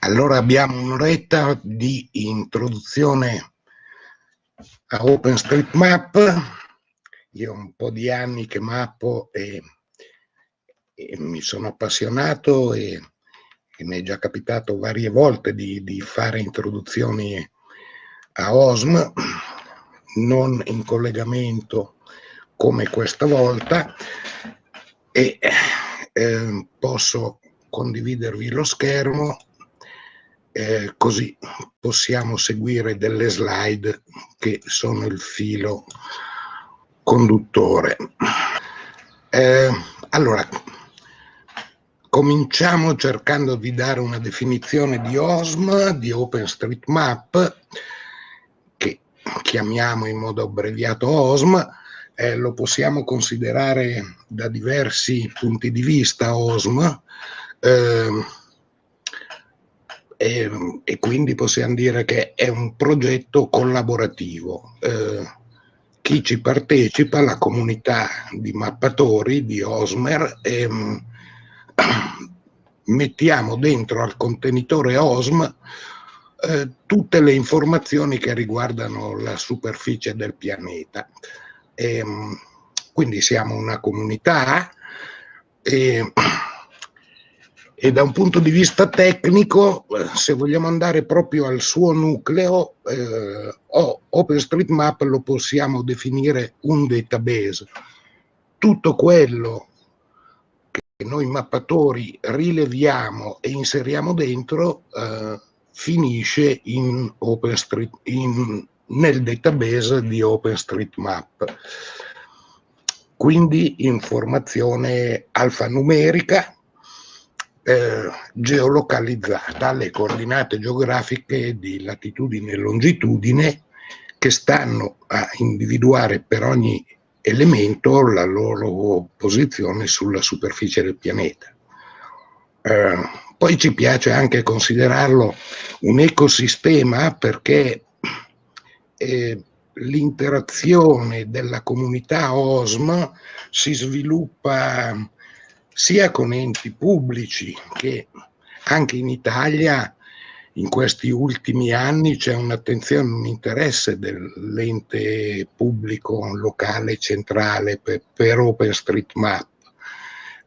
Allora abbiamo un'oretta di introduzione a OpenStreetMap. Io ho un po' di anni che mappo e, e mi sono appassionato e, e, mi è già capitato varie volte di, di fare introduzioni a OSM, non in collegamento come questa volta e eh, posso condividervi lo schermo eh, così possiamo seguire delle slide che sono il filo conduttore. Eh, allora, cominciamo cercando di dare una definizione di OSM, di OpenStreetMap, che chiamiamo in modo abbreviato OSM, eh, lo possiamo considerare da diversi punti di vista OSM, eh, e, e, quindi possiamo dire che è un progetto collaborativo. Eh, chi ci partecipa, la comunità di mappatori di Osmer, ehm, mettiamo dentro al contenitore OSM eh, tutte le informazioni che riguardano la superficie del pianeta. E, ehm, quindi siamo una comunità e e da un punto di vista tecnico, se vogliamo andare proprio al suo nucleo, eh, OpenStreetMap lo possiamo definire un database. Tutto quello che noi mappatori rileviamo e inseriamo dentro eh, finisce in in, nel database di OpenStreetMap. Quindi informazione alfanumerica, eh, geolocalizzata alle coordinate geografiche di latitudine e longitudine che stanno a individuare per ogni elemento la loro posizione sulla superficie del pianeta. Eh, poi ci piace anche considerarlo un ecosistema perché eh, l'interazione della comunità OSM si sviluppa sia con enti pubblici che anche in Italia in questi ultimi anni c'è un'attenzione, un interesse dell'ente pubblico locale centrale per, per OpenStreetMap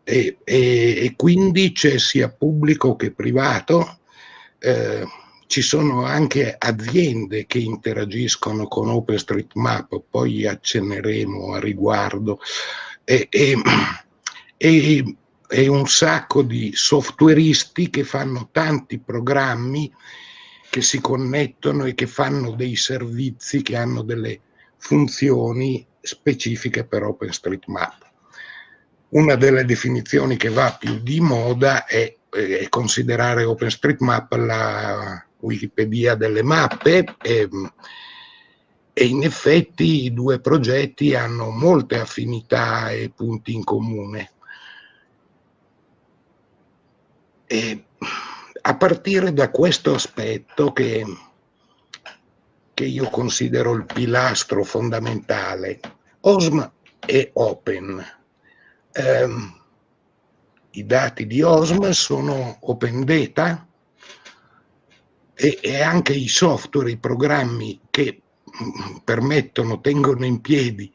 e, e, e, quindi c'è sia pubblico che privato, eh, ci sono anche aziende che interagiscono con OpenStreetMap, poi accenneremo a riguardo. E, e, e, un sacco di softwareisti che fanno tanti programmi che si connettono e che fanno dei servizi che hanno delle funzioni specifiche per OpenStreetMap. Una delle definizioni che va più di moda è, è considerare OpenStreetMap la Wikipedia delle mappe e, e in effetti i due progetti hanno molte affinità e punti in comune. E a partire da questo aspetto che, che io considero il pilastro fondamentale, OSM è open. Um, I dati di OSM sono open data e, e anche i software, i programmi che mm, permettono, tengono in piedi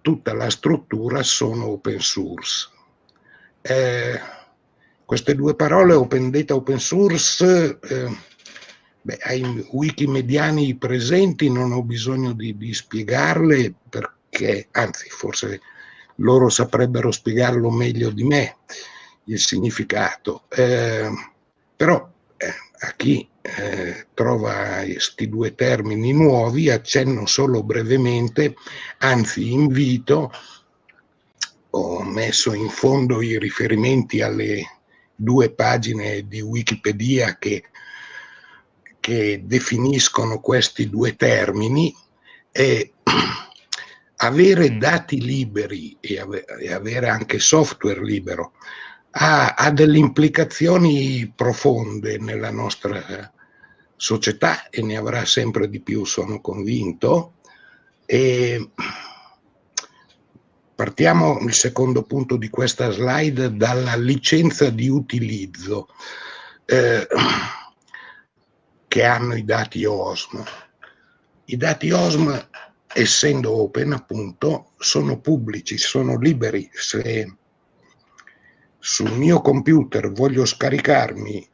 tutta la struttura sono open source. Eh, queste due parole, open data, open source, eh, beh, ai wikimediani presenti non ho bisogno di, di spiegarle perché, anzi, forse loro saprebbero spiegarlo meglio di me, il significato. Eh, però eh, a chi eh, trova questi due termini nuovi accenno solo brevemente, anzi invito, ho messo in fondo i riferimenti alle due pagine di Wikipedia che, che definiscono questi due termini e avere dati liberi e, avere anche software libero ha, ha, delle implicazioni profonde nella nostra società e ne avrà sempre di più, sono convinto. E Partiamo il secondo punto di questa slide dalla licenza di utilizzo. Eh, che hanno i dati OSM. I dati OSM, essendo open appunto, sono pubblici, sono liberi. Se sul mio computer voglio scaricarmi,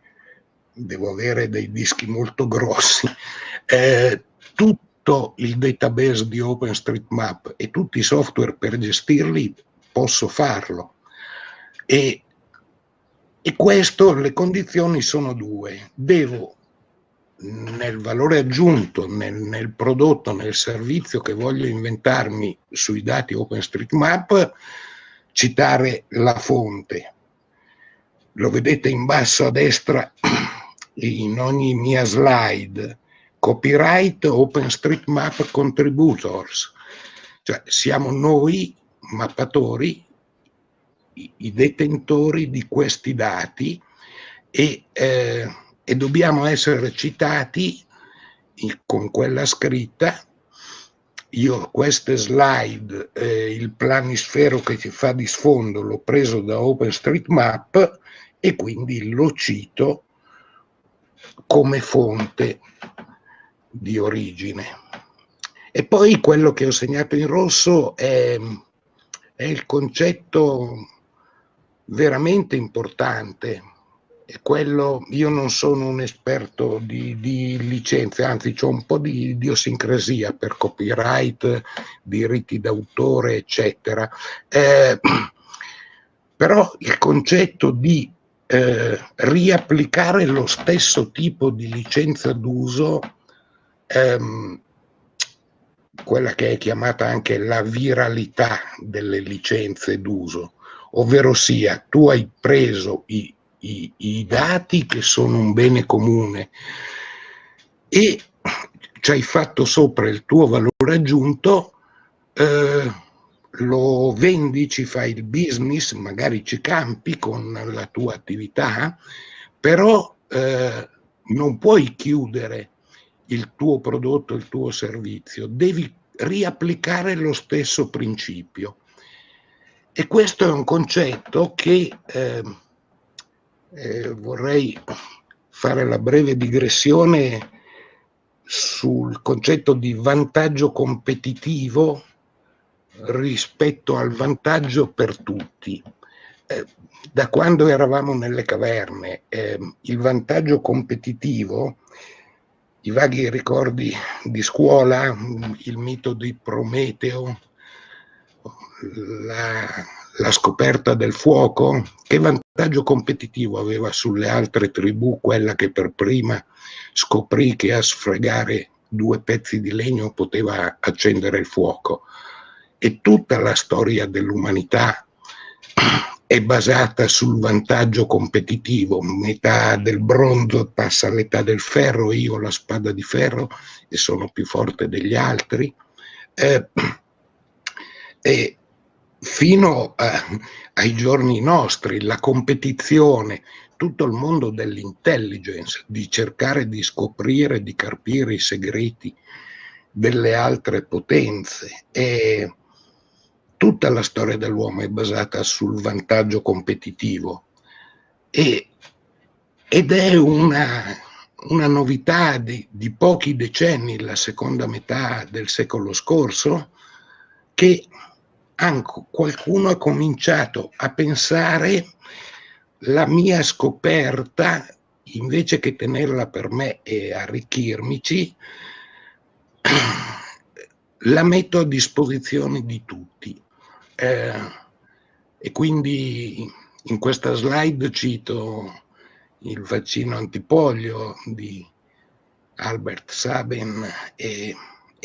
devo avere dei dischi molto grossi, eh, tutto il database di OpenStreetMap e tutti i software per gestirli, posso farlo. E, e questo, le condizioni sono due. Devo nel valore aggiunto, nel, nel, prodotto, nel servizio che voglio inventarmi sui dati OpenStreetMap, citare la fonte. Lo vedete in basso a destra in ogni mia slide. Copyright OpenStreetMap Contributors. Cioè siamo noi, mappatori, i, detentori di questi dati e eh, e dobbiamo essere citati con quella scritta. Io queste slide, eh, il planisfero che ci fa di sfondo l'ho preso da OpenStreetMap e quindi lo cito come fonte di origine. E poi quello che ho segnato in rosso è, è il concetto veramente importante è quello, io non sono un esperto di, di licenze, anzi ho un po' di idiosincrasia per copyright, diritti d'autore, eccetera. Eh, però il concetto di eh, riapplicare lo stesso tipo di licenza d'uso, ehm, quella che è chiamata anche la viralità delle licenze d'uso, ovvero sia tu hai preso i i, i dati che sono un bene comune e ci hai fatto sopra il tuo valore aggiunto, eh, lo vendi, ci fai il business, magari ci campi con la tua attività, però eh, non puoi chiudere il tuo prodotto, il tuo servizio, devi riapplicare lo stesso principio. E questo è un concetto che eh, eh, vorrei fare la breve digressione sul concetto di vantaggio competitivo rispetto al vantaggio per tutti. Eh, da quando eravamo nelle caverne, eh, il vantaggio competitivo, i vaghi ricordi di scuola, il mito di Prometeo, la, la scoperta del fuoco, che vantaggio competitivo aveva sulle altre tribù quella che per prima scoprì che a sfregare due pezzi di legno poteva accendere il fuoco. E tutta la storia dell'umanità è basata sul vantaggio competitivo, metà del bronzo passa all'età del ferro, io ho la spada di ferro e sono più forte degli altri. Eh, e fino a, ai giorni nostri, la competizione, tutto il mondo dell'intelligence, di cercare di scoprire, di carpire i segreti delle altre potenze e tutta la storia dell'uomo è basata sul vantaggio competitivo e, ed è una, una novità di, di pochi decenni, la seconda metà del secolo scorso, che anche qualcuno ha cominciato a pensare la mia scoperta, invece che tenerla per me e arricchirmici, la metto a disposizione di tutti. Eh, e quindi in questa slide cito il vaccino antipolio di Albert Sabin e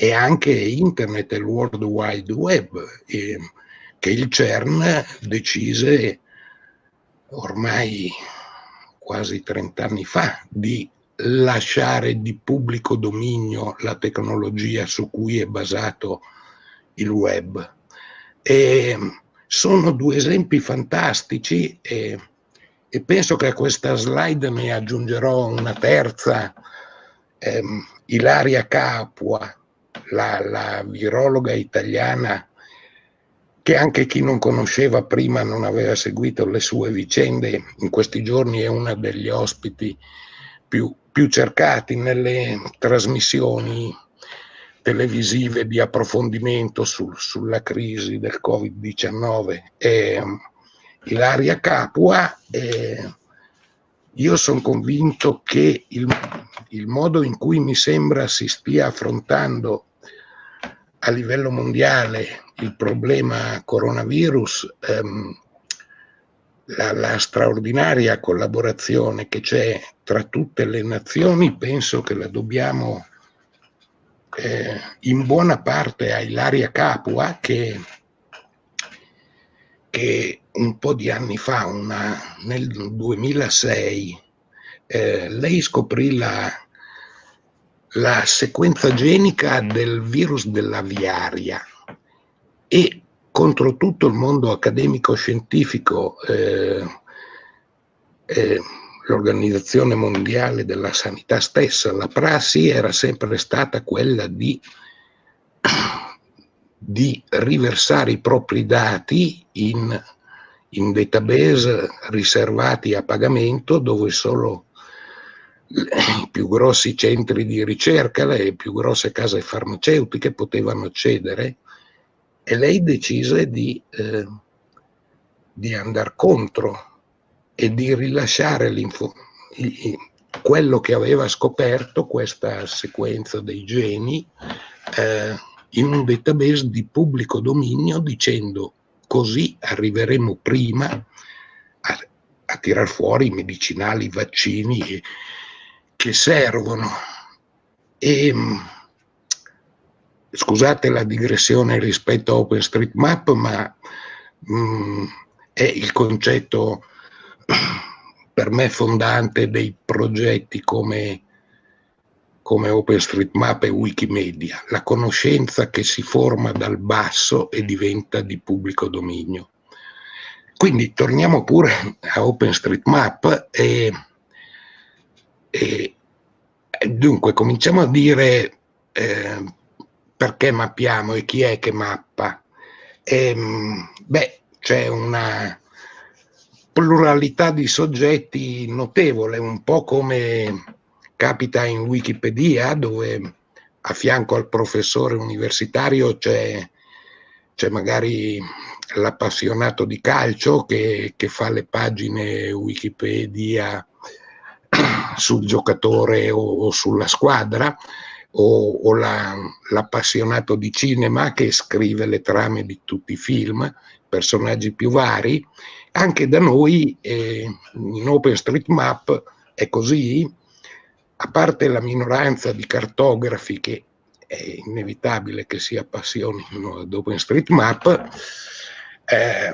e anche internet e il World Wide Web, e, che il CERN decise ormai quasi 30 anni fa di lasciare di pubblico dominio la tecnologia su cui è basato il web. E sono due esempi fantastici e, e penso che a questa slide ne aggiungerò una terza, ehm, Ilaria Capua, la, la virologa italiana che anche chi non conosceva prima non aveva seguito le sue vicende, in questi giorni è una degli ospiti più, più cercati nelle trasmissioni televisive di approfondimento sul, sulla crisi del Covid-19 è Ilaria Capua. E io sono convinto che il, il modo in cui mi sembra si stia affrontando a livello mondiale il problema coronavirus ehm, la, la, straordinaria collaborazione che c'è tra tutte le nazioni penso che la dobbiamo eh, in buona parte a Ilaria Capua che, che un po' di anni fa, una, nel 2006, eh, lei scoprì la, la sequenza genica del virus dell'aviaria e contro tutto il mondo accademico-scientifico, eh, eh, l'Organizzazione Mondiale della Sanità stessa, la prassi era sempre stata quella di, di riversare i propri dati in, in database riservati a pagamento dove solo i più grossi centri di ricerca, le più grosse case farmaceutiche potevano accedere. E lei decise di, eh, di andare contro e di rilasciare quello che aveva scoperto, questa sequenza dei geni, eh, in un database di pubblico dominio dicendo così arriveremo prima a, a tirar fuori i medicinali, i vaccini che servono. E, scusate la digressione rispetto a OpenStreetMap, ma mh, mm, è il concetto per me fondante dei progetti come, come OpenStreetMap e Wikimedia, la conoscenza che si forma dal basso e diventa di pubblico dominio. Quindi torniamo pure a OpenStreetMap e, e dunque cominciamo a dire eh, perché mappiamo e chi è che mappa? E, ehm, beh, c'è una pluralità di soggetti notevole, un po' come capita in Wikipedia, dove a fianco al professore universitario c'è magari l'appassionato di calcio che, che, fa le pagine Wikipedia sul giocatore o, o sulla squadra, o, o l'appassionato la, di cinema che scrive le trame di tutti i film, personaggi più vari, anche da noi eh, in OpenStreetMap è così, a parte la minoranza di cartografi che è inevitabile che si appassionino ad OpenStreetMap, eh,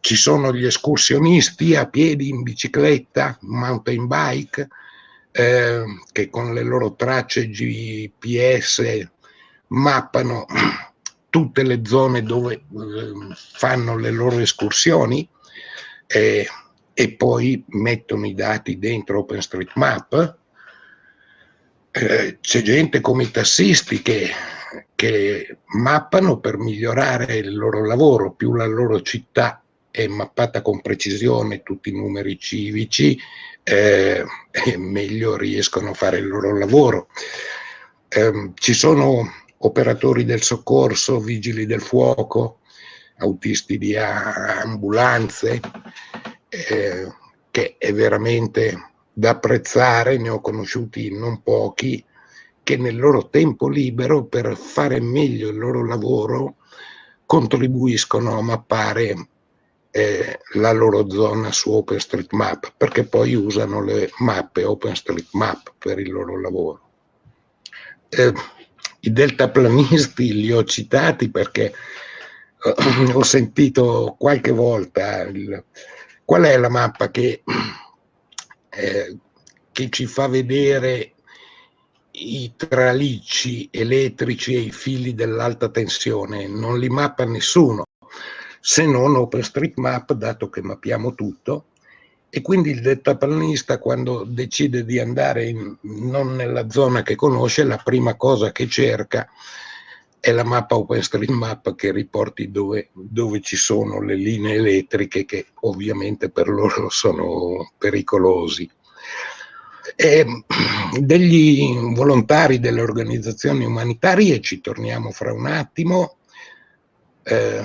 ci sono gli escursionisti a piedi, in bicicletta, mountain bike, eh, che con le loro tracce GPS mappano tutte le zone dove eh, fanno le loro escursioni eh, e poi mettono i dati dentro OpenStreetMap. Eh, c'è gente come i tassisti che, che mappano per migliorare il loro lavoro, più la loro città è mappata con precisione, tutti i numeri civici, eh, meglio riescono a fare il loro lavoro. Eh, ci sono operatori del soccorso, vigili del fuoco, autisti di ambulanze, eh, che è veramente da apprezzare, ne ho conosciuti non pochi, che nel loro tempo libero per fare meglio il loro lavoro contribuiscono a mappare eh, la loro zona su OpenStreetMap, perché poi usano le mappe OpenStreetMap per il loro lavoro. Eh, I deltaplanisti li ho citati perché ho sentito qualche volta il, qual è la mappa che, eh, che ci fa vedere i tralicci elettrici e i fili dell'alta tensione, non li mappa nessuno, se non OpenStreetMap, dato che mappiamo tutto, e quindi il deltaplanista quando decide di andare in, non nella zona che conosce, la prima cosa che cerca è la mappa OpenStreetMap che riporti dove, dove, ci sono le linee elettriche che ovviamente per loro sono pericolosi. E degli volontari delle organizzazioni umanitarie, ci torniamo fra un attimo, eh,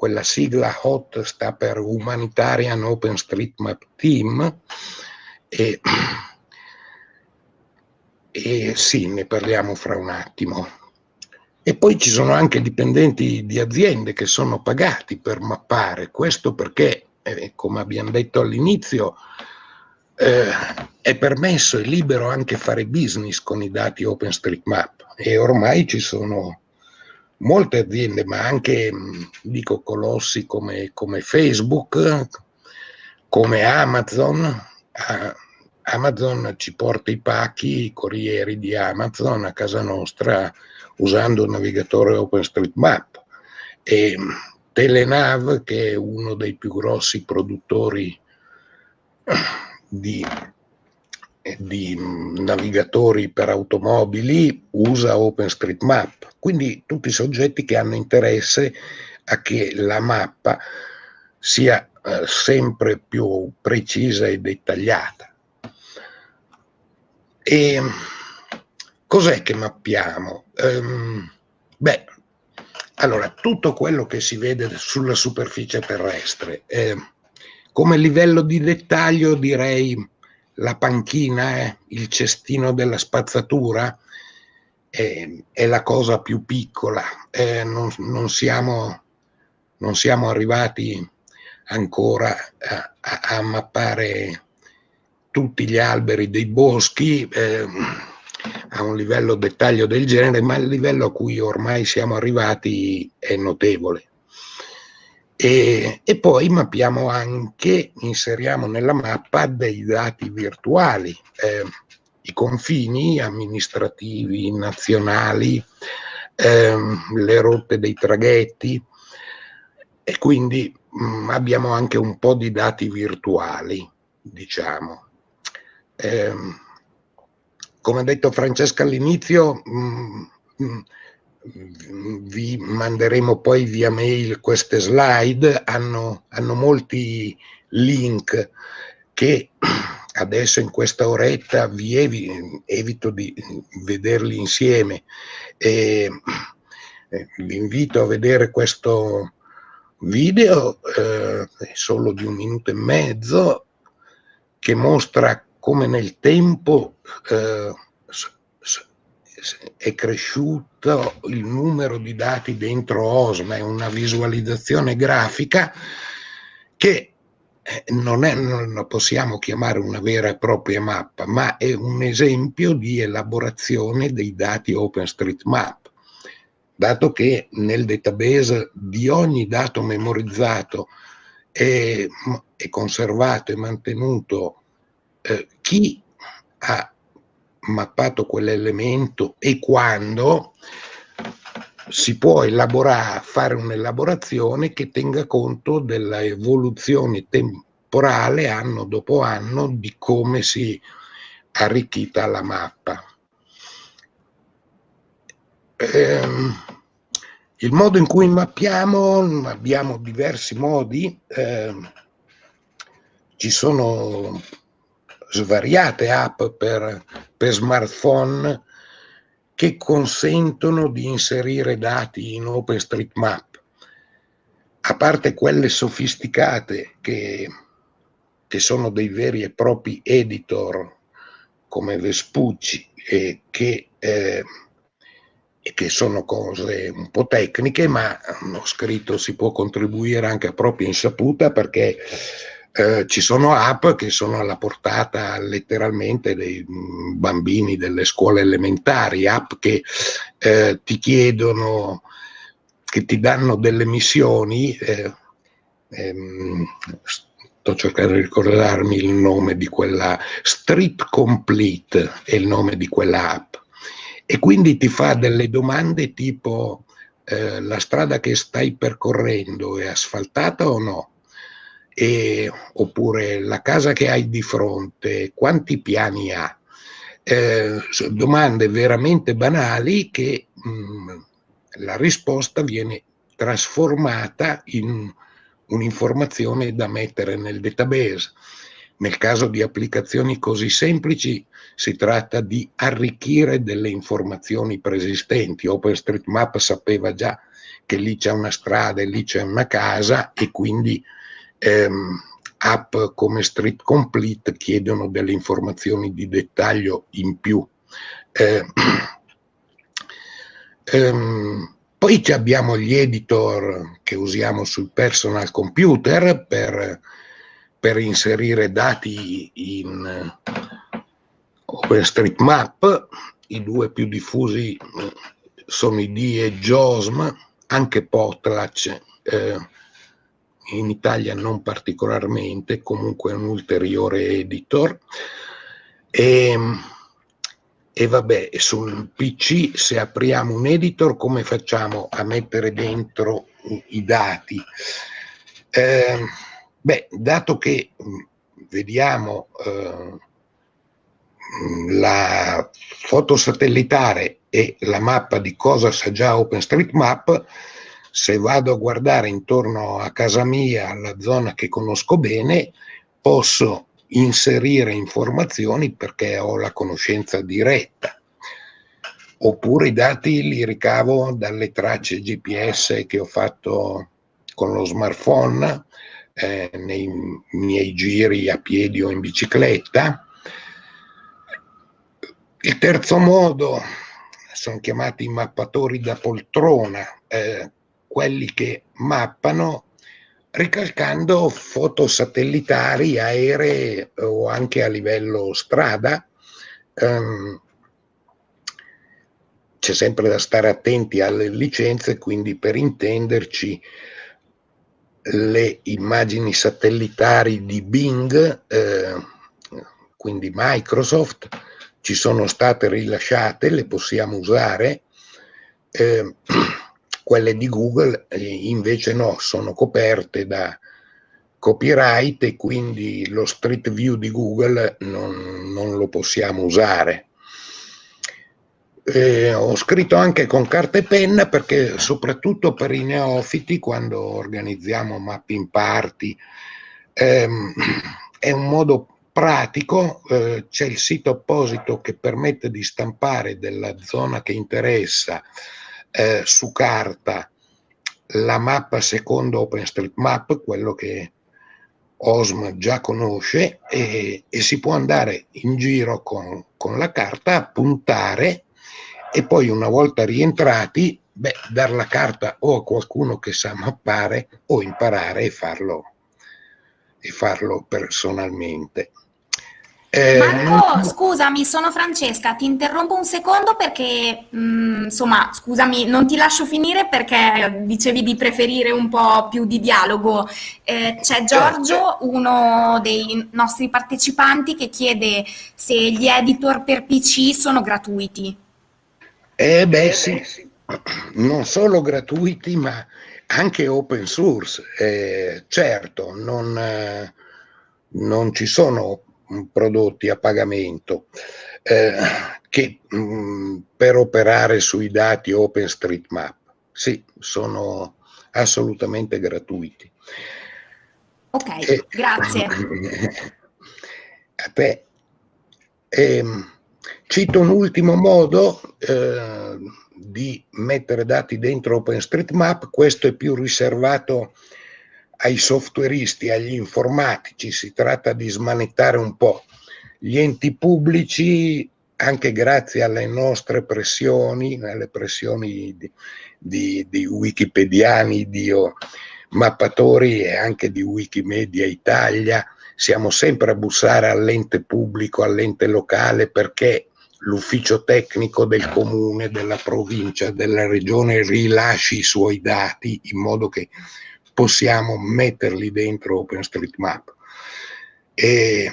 quella sigla HOT sta per Humanitarian OpenStreetMap Team, e, e sì, ne parliamo fra un attimo. E poi ci sono anche dipendenti di aziende che sono pagati per mappare, questo perché, eh, come abbiamo detto all'inizio, eh, è permesso e libero anche fare business con i dati OpenStreetMap e ormai ci sono molte aziende, ma anche dico colossi come, come Facebook, come Amazon. Amazon ci porta i pacchi, i corrieri di Amazon a casa nostra usando il navigatore OpenStreetMap e Telenav, che è uno dei più grossi produttori di, di navigatori per automobili usa OpenStreetMap, quindi tutti i soggetti che hanno interesse a che la mappa sia eh, sempre più precisa e dettagliata. E cos'è che mappiamo? Um, beh, allora, tutto quello che si vede sulla superficie terrestre. Eh, come livello di dettaglio direi la panchina, eh, il cestino della spazzatura, eh, è la cosa più piccola. Eh, non, non, siamo, non, siamo, arrivati ancora a, a, a, mappare tutti gli alberi dei boschi eh, a un livello dettaglio del genere, ma il livello a cui ormai siamo arrivati è notevole. E, e, poi mappiamo anche, inseriamo nella mappa dei dati virtuali, eh, i confini amministrativi, nazionali, eh, le rotte dei traghetti e quindi mh, mm, abbiamo anche un po' di dati virtuali, diciamo. Eh, come ha detto Francesca all'inizio, mm, mm, vi manderemo poi via mail queste slide, hanno, hanno molti link che adesso in questa oretta vi evi, evito di vederli insieme. E eh, vi invito a vedere questo video eh, solo di un minuto e mezzo che mostra come nel tempo eh, è cresciuto il numero di dati dentro OSMA, è una visualizzazione grafica che eh, non, è, non possiamo chiamare una vera e propria mappa, ma è un esempio di elaborazione dei dati OpenStreetMap, dato che nel database di ogni dato memorizzato è, è conservato e mantenuto eh, chi ha mappato quell'elemento e quando si può elaborare, fare un'elaborazione che tenga conto della evoluzione temporale anno dopo anno di come si è arricchita la mappa. Ehm, il modo in cui mappiamo, abbiamo diversi modi, ehm, ci sono svariate app per, per smartphone che consentono di inserire dati in OpenStreetMap, a parte quelle sofisticate che, che sono dei veri e propri editor come Vespucci e che, eh, e che sono cose un po' tecniche, ma ho scritto si può contribuire anche a propria insaputa perché eh, ci sono app che sono alla portata letteralmente dei mm, bambini delle scuole elementari, app che eh, ti chiedono, che ti danno delle missioni, eh, ehm, sto cercando di ricordarmi il nome di quella, Street Complete è il nome di quella app, e quindi ti fa delle domande tipo eh, la strada che stai percorrendo è asfaltata o no? Eh, oppure la casa che hai di fronte, quanti piani ha? Eh, domande veramente banali che mh, mm, la risposta viene trasformata in un'informazione da mettere nel database. nel caso di applicazioni così semplici si tratta di arricchire delle informazioni preesistenti. OpenStreetMap sapeva già che lì c'è una strada e lì c'è una casa e quindi ehm, app come Street Complete chiedono delle informazioni di dettaglio in più. Eh, ehm, poi abbiamo gli editor che usiamo sul personal computer per, per inserire dati in OpenStreetMap, i due più diffusi eh, sono i D e JOSM, anche Potlatch eh, in Italia non particolarmente, comunque un ulteriore editor. E, e vabbè, sul PC se apriamo un editor come facciamo a mettere dentro i dati? Eh, beh, dato che vediamo eh, la foto satellitare e la mappa di cosa sa già OpenStreetMap, se vado a guardare intorno a casa mia, la zona che conosco bene, posso inserire informazioni perché ho la conoscenza diretta. Oppure i dati li ricavo dalle tracce GPS che ho fatto con lo smartphone eh, nei miei giri a piedi o in bicicletta. Il terzo modo sono chiamati mappatori da poltrona, eh, quelli che mappano ricalcando foto satellitari, aeree o anche a livello strada. Um, c'è sempre da stare attenti alle licenze, quindi per intenderci le immagini satellitari di Bing, eh, quindi Microsoft, ci sono state rilasciate, le possiamo usare. Eh, quelle di Google invece no, sono coperte da copyright e quindi lo Street View di Google non, non lo possiamo usare. Eh, ho scritto anche con carta e penna perché soprattutto per i neofiti quando organizziamo mapping party ehm, è un modo pratico, eh, c'è il sito apposito che permette di stampare della zona che interessa eh, su carta la mappa secondo OpenStreetMap, quello che OSM già conosce, e, e si può andare in giro con, con, la carta puntare e poi una volta rientrati, beh, dar la carta o a qualcuno che sa mappare o imparare e farlo, e farlo personalmente. Eh, Marco, non... scusami, sono Francesca, ti interrompo un secondo perché, mh, mm, insomma, scusami, non ti lascio finire perché dicevi di preferire un po' più di dialogo. Eh, c'è Giorgio, uno dei nostri partecipanti, che chiede se gli editor per PC sono gratuiti. Eh beh sì, non solo gratuiti ma anche open source. Eh, certo, non, eh, non ci sono prodotti a pagamento eh, che mh, mm, per operare sui dati OpenStreetMap. Sì, sono assolutamente gratuiti. Ok, e, grazie. Beh, ehm, cito un ultimo modo eh, di mettere dati dentro OpenStreetMap, questo è più riservato ai softwareisti, agli informatici, si tratta di smanettare un po'. Gli enti pubblici, anche grazie alle nostre pressioni, alle pressioni di, di, di wikipediani, di mappatori e anche di Wikimedia Italia, siamo sempre a bussare all'ente pubblico, all'ente locale, perché l'ufficio tecnico del comune, della provincia, della regione rilasci i suoi dati in modo che possiamo metterli dentro OpenStreetMap. E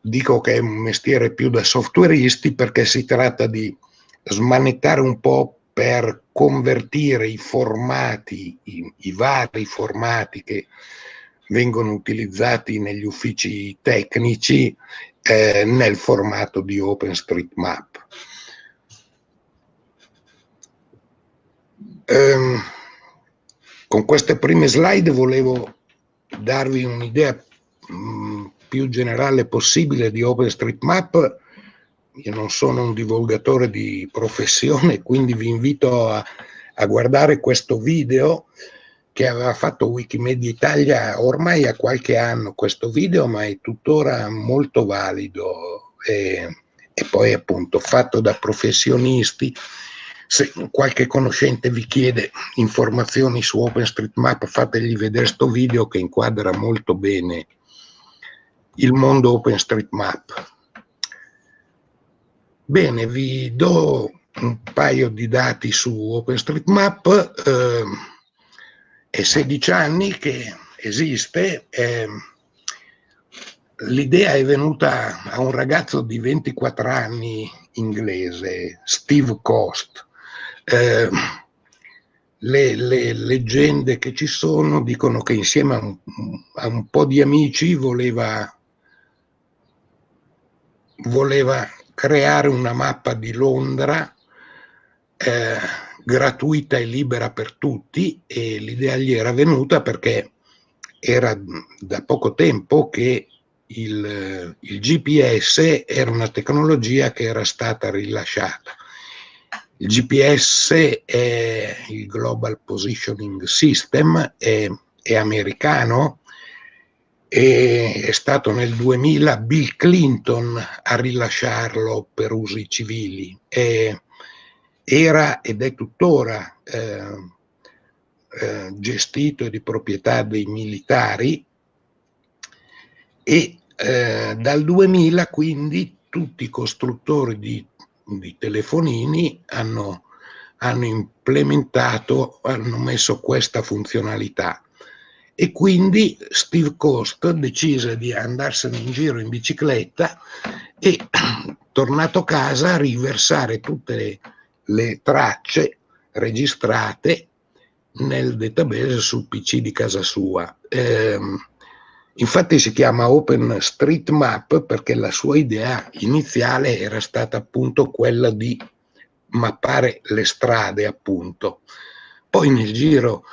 dico che è un mestiere più da softwareisti perché si tratta di smanettare un po' per convertire i formati, i, i vari formati che vengono utilizzati negli uffici tecnici eh, nel formato di OpenStreetMap. Um, con queste prime slide volevo darvi un'idea mm, più generale possibile di OpenStreetMap, io non sono un divulgatore di professione, quindi vi invito a, a guardare questo video che aveva fatto Wikimedia Italia ormai ha qualche anno questo video, ma è tuttora molto valido e, e poi appunto fatto da professionisti. Se qualche conoscente vi chiede informazioni su OpenStreetMap, fategli vedere questo video che inquadra molto bene il mondo OpenStreetMap. Bene, vi do un paio di dati su OpenStreetMap. Eh, è 16 anni che esiste. Eh, L'idea è venuta a un ragazzo di 24 anni inglese, Steve Cost. Eh, le, le, leggende che ci sono dicono che insieme a un, a un po' di amici voleva, voleva creare una mappa di Londra eh, gratuita e libera per tutti e l'idea gli era venuta perché era da poco tempo che il, il, GPS era una tecnologia che era stata rilasciata. Il GPS è il Global Positioning System, è, è americano, e è stato nel 2000 Bill Clinton a rilasciarlo per usi civili. E era ed è tuttora eh, eh, gestito e di proprietà dei militari e eh, dal 2000 quindi tutti i costruttori di, di telefonini hanno, hanno implementato, hanno messo questa funzionalità e quindi Steve Coast decise di andarsene in giro in bicicletta e tornato a casa a riversare tutte le, le tracce registrate nel database sul PC di casa sua. Eh, infatti si chiama OpenStreetMap perché la sua idea iniziale era stata appunto quella di mappare le strade appunto. Poi nel giro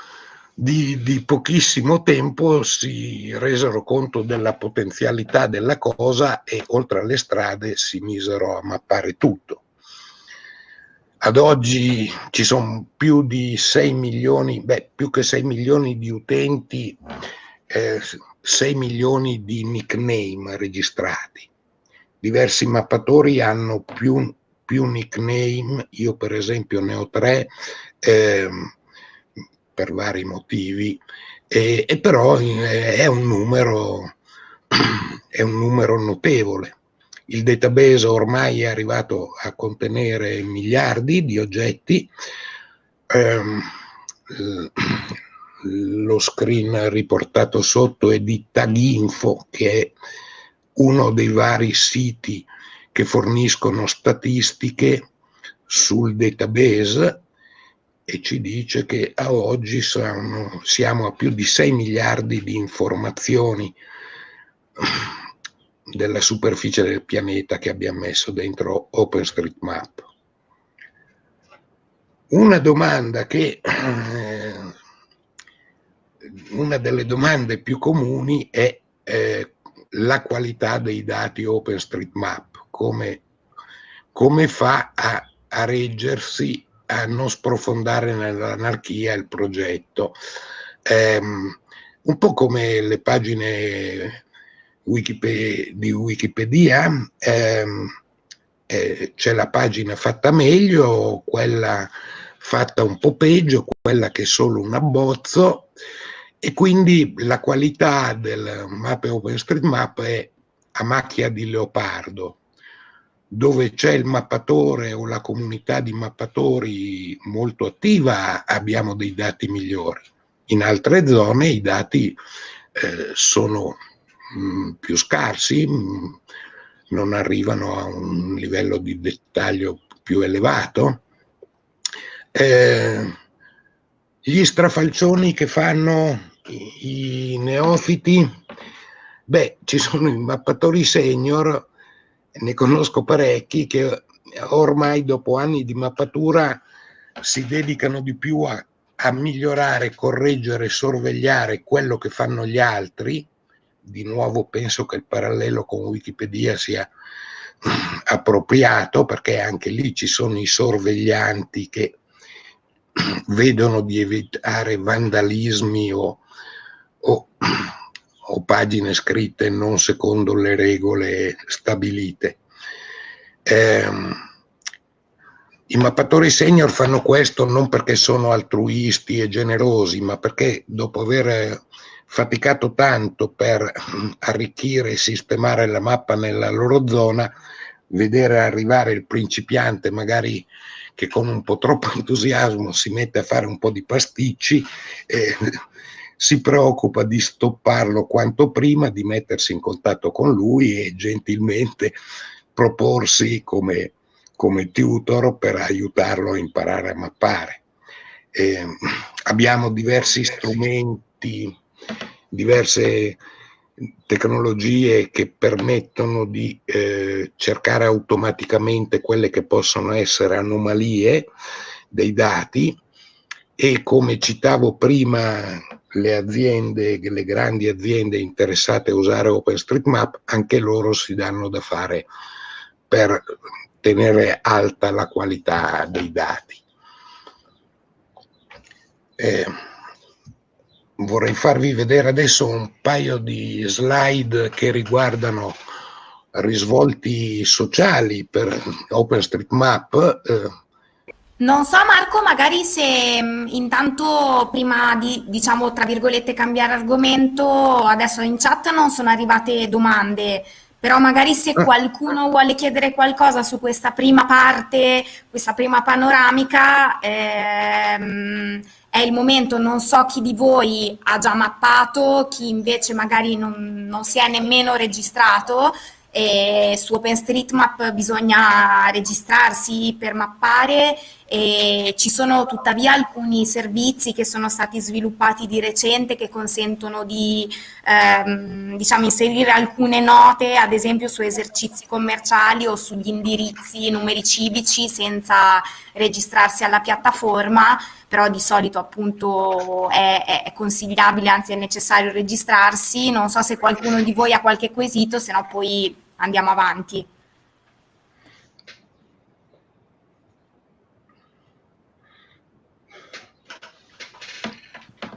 di, di, pochissimo tempo si resero conto della potenzialità della cosa e oltre alle strade si misero a mappare tutto. Ad oggi ci sono più di 6 milioni, beh, più che 6 milioni di utenti, eh, 6 milioni di nickname registrati. Diversi mappatori hanno più, più nickname, io per esempio ne ho tre, eh, per vari motivi, e, e però eh, è un, numero, è un numero notevole. Il database ormai è arrivato a contenere miliardi di oggetti, ehm, lo screen riportato sotto è di Taginfo, che è uno dei vari siti che forniscono statistiche sul database e ci dice che a oggi sono, siamo a più di 6 miliardi di informazioni della superficie del pianeta che abbiamo messo dentro OpenStreetMap. Una domanda che, eh, una delle domande più comuni è eh, la qualità dei dati OpenStreetMap, come, come fa a, a reggersi a non sprofondare nell'anarchia il progetto. Eh, un po' come le pagine Wikipedia, di Wikipedia, ehm, eh, c'è la pagina fatta meglio, quella fatta un po' peggio, quella che è solo un abbozzo e quindi la qualità del mappe OpenStreetMap è a macchia di leopardo dove c'è il mappatore o la comunità di mappatori molto attiva abbiamo dei dati migliori. In altre zone i dati eh, sono mh, mm, più scarsi, mh, mm, non arrivano a un livello di dettaglio più elevato. Eh, gli strafalcioni che fanno i, neofiti, beh, ci sono i mappatori senior ne conosco parecchi che ormai dopo anni di mappatura si dedicano di più a, a migliorare, correggere, sorvegliare quello che fanno gli altri. Di nuovo penso che il parallelo con Wikipedia sia appropriato perché anche lì ci sono i sorveglianti che vedono di evitare vandalismi o, o, pagine scritte non secondo le regole stabilite. Eh, I mappatori senior fanno questo non perché sono altruisti e generosi, ma perché dopo aver faticato tanto per arricchire e sistemare la mappa nella loro zona, vedere arrivare il principiante magari che con un po' troppo entusiasmo si mette a fare un po' di pasticci, eh, si preoccupa di stopparlo quanto prima, di mettersi in contatto con lui e gentilmente proporsi come, come tutor per aiutarlo a imparare a mappare. Eh, abbiamo diversi strumenti, diverse tecnologie che permettono di eh, cercare automaticamente quelle che possono essere anomalie dei dati e come citavo prima le aziende, le grandi aziende interessate a usare OpenStreetMap, anche loro si danno da fare per tenere alta la qualità dei dati. Eh, vorrei farvi vedere adesso un paio di slide che riguardano risvolti sociali per OpenStreetMap. Eh, non so Marco, magari se mm, intanto prima di, diciamo, tra virgolette, cambiare argomento, adesso in chat non sono arrivate domande, però magari se ah. qualcuno vuole chiedere qualcosa su questa prima parte, questa prima panoramica, ehm, è il momento, non so chi di voi ha già mappato, chi invece magari non, non si è nemmeno registrato, e su OpenStreetMap bisogna registrarsi per mappare e ci sono tuttavia alcuni servizi che sono stati sviluppati di recente che consentono di ehm, diciamo, inserire alcune note ad esempio su esercizi commerciali o sugli indirizzi numeri civici senza registrarsi alla piattaforma però di solito appunto è, è consigliabile anzi è necessario registrarsi. Non so se qualcuno di voi ha qualche quesito se no poi andiamo avanti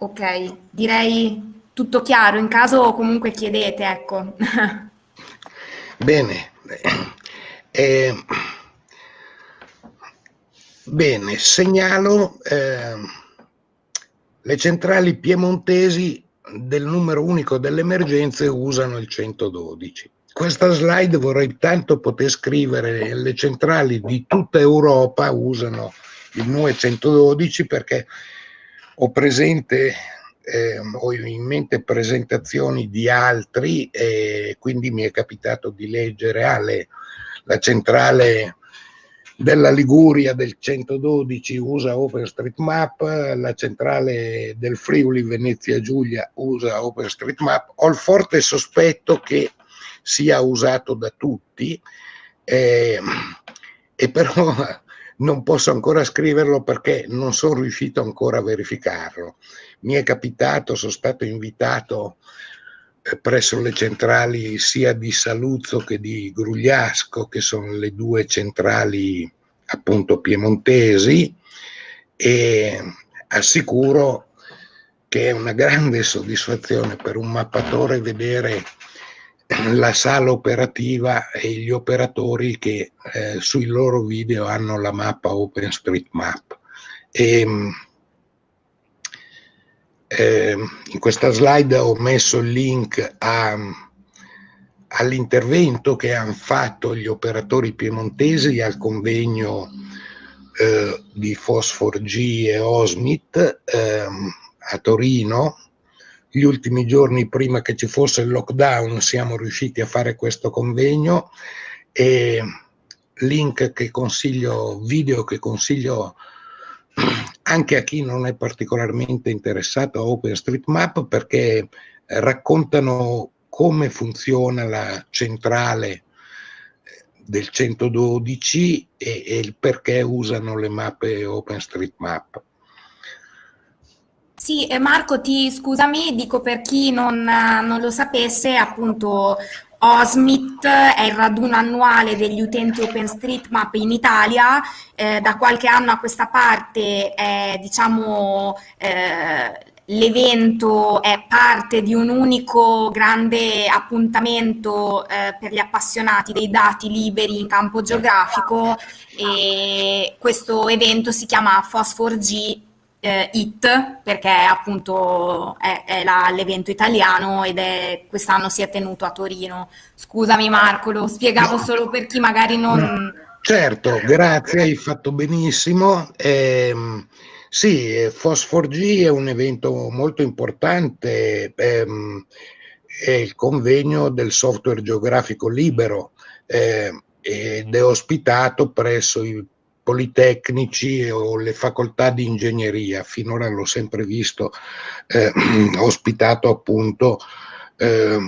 Ok, direi tutto chiaro, in caso comunque chiedete, ecco. Bene, eh, bene, segnalo eh, le centrali piemontesi del numero unico delle emergenze usano il 112. Questa slide vorrei tanto poter scrivere, le centrali di tutta Europa usano il 912 perché ho presente, eh, ho in mente presentazioni di altri e quindi mi è capitato di leggere Ale, la centrale della Liguria del 112 usa OpenStreetMap, la centrale del Friuli Venezia Giulia usa OpenStreetMap. Ho il forte sospetto che sia usato da tutti, eh, e però non posso ancora scriverlo perché non sono riuscito ancora a verificarlo. Mi è capitato, sono stato invitato eh, presso le centrali sia di Saluzzo che di Grugliasco, che sono le due centrali appunto piemontesi, e assicuro che è una grande soddisfazione per un mappatore vedere la sala operativa e gli operatori che eh, sui loro video hanno la mappa OpenStreetMap. E, ehm, eh, in questa slide ho messo il link all'intervento che hanno fatto gli operatori piemontesi al convegno eh, di Fosfor G e Osmit ehm, a Torino gli ultimi giorni prima che ci fosse il lockdown siamo riusciti a fare questo convegno e link che consiglio, video che consiglio anche a chi non è particolarmente interessato a OpenStreetMap perché raccontano come funziona la centrale del 112 e, e il perché usano le mappe OpenStreetMap. Sì, Marco, ti scusami, dico per chi non, non lo sapesse, appunto OSMIT è il raduno annuale degli utenti OpenStreetMap in Italia, eh, da qualche anno a questa parte è diciamo, eh, L'evento è parte di un unico grande appuntamento eh, per gli appassionati dei dati liberi in campo geografico. E questo evento si chiama Phosphor-G eh, IT perché appunto è, è l'evento italiano ed è quest'anno si è tenuto a Torino. Scusami Marco, lo spiegavo solo per chi magari non... Certo, grazie, hai fatto benissimo. Eh, sì, Phosphor G è un evento molto importante, ehm, è il convegno del software geografico libero eh, ed è ospitato presso i politecnici o le facoltà di ingegneria, finora l'ho sempre visto eh, ospitato appunto eh,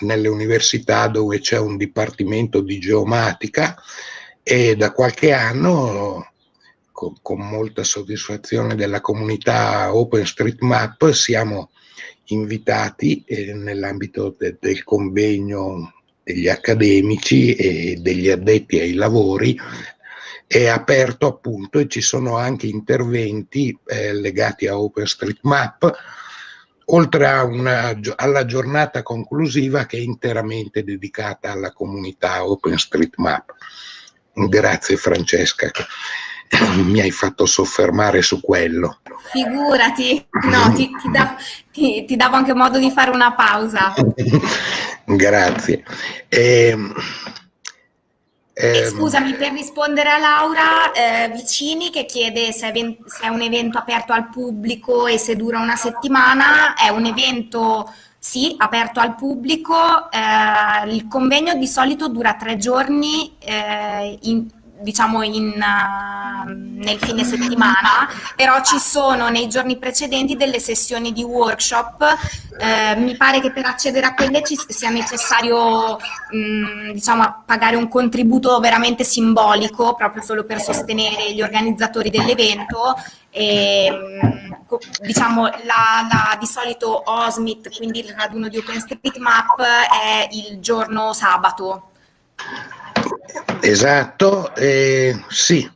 nelle università dove c'è un dipartimento di geomatica e da qualche anno con, con molta soddisfazione della comunità OpenStreetMap siamo invitati eh, nell'ambito de, del convegno degli accademici e degli addetti ai lavori è aperto appunto e ci sono anche interventi eh, legati a OpenStreetMap oltre una, alla giornata conclusiva che è interamente dedicata alla comunità OpenStreetMap. Grazie Francesca. mi hai fatto soffermare su quello. Figurati, no, ti, ti, da, ti, ti davo anche modo di fare una pausa. Grazie. Ehm, ehm, scusami, per rispondere a Laura eh, Vicini che chiede se è, se è, un evento aperto al pubblico e se dura una settimana, è un evento sì, aperto al pubblico, eh, il convegno di solito dura tre giorni eh, in, diciamo in, uh, nel fine settimana, però ci sono nei giorni precedenti delle sessioni di workshop. Eh, mi pare che per accedere a quelle ci sia necessario mh, mm, diciamo, pagare un contributo veramente simbolico, proprio solo per sostenere gli organizzatori dell'evento. E, mm, diciamo la, la, di solito OSMIT, quindi il raduno di OpenStreetMap, è il giorno sabato. Esatto, eh, sì.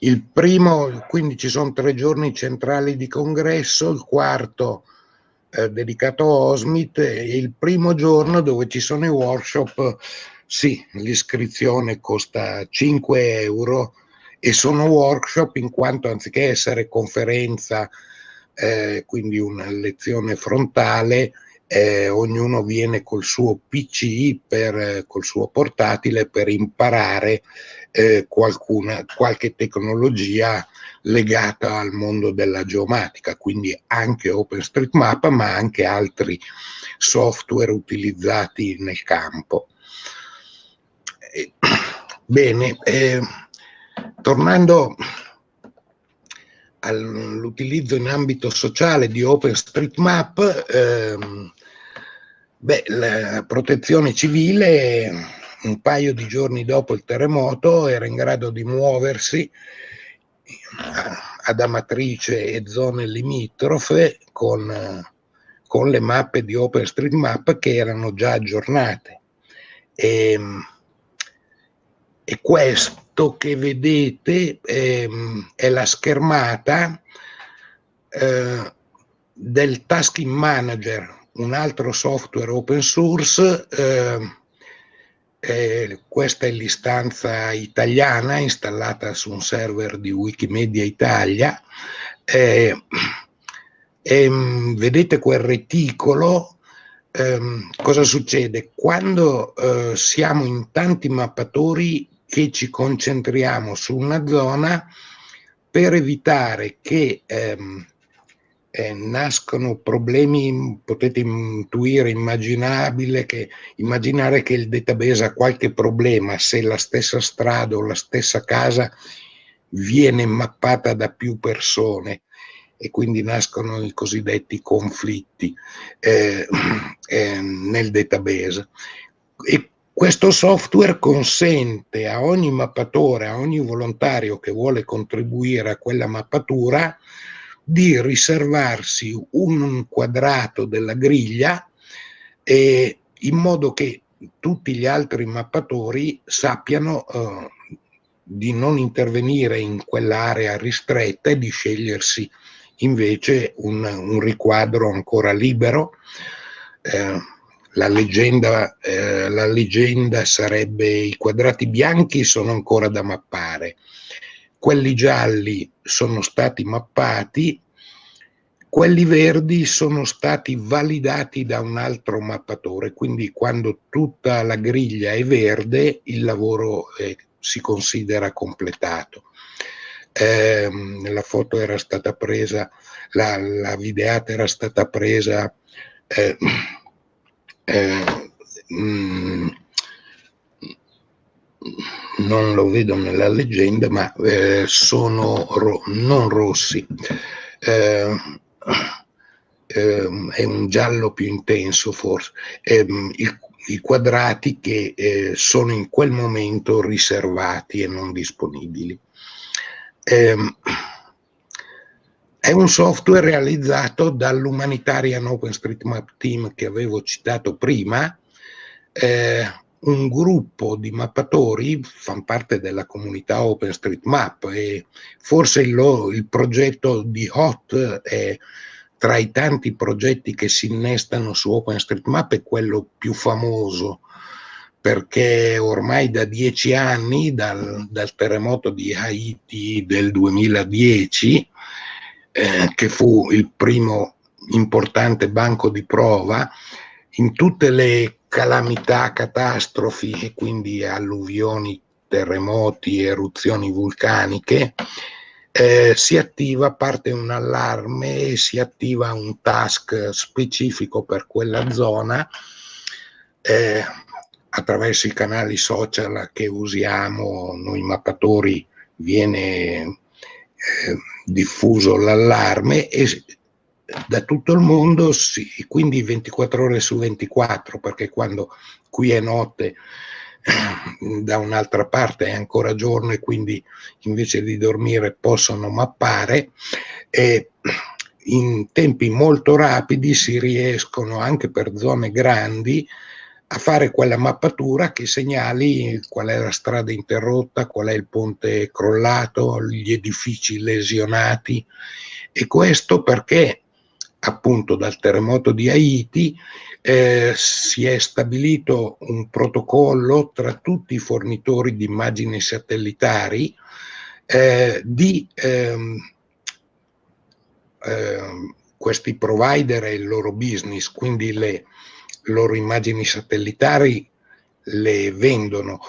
Il primo, quindi ci sono tre giorni centrali di congresso, il quarto eh, dedicato a Osmit e il primo giorno dove ci sono i workshop, sì, l'iscrizione costa 5 euro e sono workshop in quanto anziché essere conferenza, eh, quindi una lezione frontale, eh, ognuno viene col suo PC, per, col suo portatile per imparare eh, qualcuna, qualche tecnologia legata al mondo della geomatica, quindi anche OpenStreetMap, ma anche altri software utilizzati nel campo. Eh, bene, eh, tornando all'utilizzo in ambito sociale di OpenStreetMap, ehm, beh, la protezione civile un paio di giorni dopo il terremoto era in grado di muoversi ad Amatrice e zone limitrofe con, con le mappe di OpenStreetMap che erano già aggiornate. E, ehm, e questo che vedete ehm, è la schermata eh, del Tasking Manager, un altro software open source. Eh, eh, questa è l'istanza italiana installata su un server di Wikimedia Italia. Eh, ehm, vedete quel reticolo ehm, cosa succede? Quando eh, siamo in tanti mappatori che ci concentriamo su una zona per evitare che ehm, eh, nascono problemi, potete intuire, immaginabile che, immaginare che il database ha qualche problema se la stessa strada o la stessa casa viene mappata da più persone e quindi nascono i cosiddetti conflitti eh, eh, nel database. E questo software consente a ogni mappatore, a ogni volontario che vuole contribuire a quella mappatura, di riservarsi un quadrato della griglia eh, in modo che tutti gli altri mappatori sappiano eh, di non intervenire in quell'area ristretta e di scegliersi invece un, un riquadro ancora libero. Eh, la, leggenda, eh, la leggenda sarebbe i quadrati bianchi sono ancora da mappare, quelli gialli sono stati mappati, quelli verdi sono stati validati da un altro mappatore, quindi quando tutta la griglia è verde il lavoro eh, si considera completato. Eh, la foto era stata presa, la, la videata era stata presa eh, eh, mh, non lo vedo nella leggenda, ma eh, sono ro non rossi. Eh, eh, è un giallo più intenso forse. Ehm, il, I quadrati che eh, sono in quel momento riservati e non disponibili. Ehm, è un software realizzato dall'Humanitarian OpenStreetMap Team che avevo citato prima, eh, un gruppo di mappatori fanno parte della comunità OpenStreetMap e forse il, il progetto di HOT è tra i tanti progetti che si innestano su OpenStreetMap è quello più famoso perché ormai da dieci anni, dal, dal terremoto di Haiti del 2010, eh, che fu il primo importante banco di prova, in tutte le calamità, catastrofi e quindi alluvioni, terremoti, eruzioni vulcaniche, eh, si attiva, parte un allarme, si attiva un task specifico per quella zona eh, attraverso i canali social che usiamo noi mappatori viene eh, diffuso l'allarme e da tutto il mondo, sì, quindi 24 ore su 24, perché quando qui è notte, da un'altra parte è ancora giorno e quindi invece di dormire possono mappare e in tempi molto rapidi si riescono anche per zone grandi a fare quella mappatura che segnali qual è la strada interrotta, qual è il ponte crollato, gli edifici lesionati. E questo perché appunto dal terremoto di Haiti eh, si è stabilito un protocollo tra tutti i fornitori di immagini satellitari eh, di ehm, eh, questi provider e il loro business, quindi le loro immagini satellitari le vendono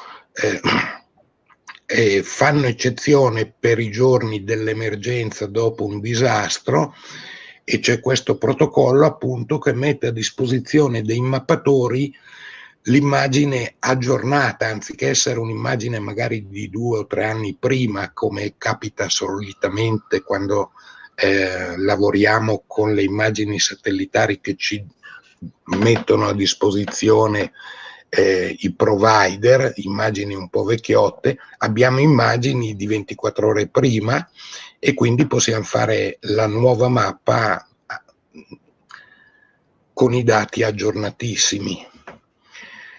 eh, fanno eccezione per i giorni dell'emergenza dopo un disastro e c'è questo protocollo appunto che mette a disposizione dei mappatori l'immagine aggiornata, anziché essere un'immagine magari di due o tre anni prima, come capita solitamente quando eh, lavoriamo con le immagini satellitari che ci mettono a disposizione eh, i provider, immagini un po' vecchiotte, abbiamo immagini di 24 ore prima e quindi possiamo fare la nuova mappa con i dati aggiornatissimi.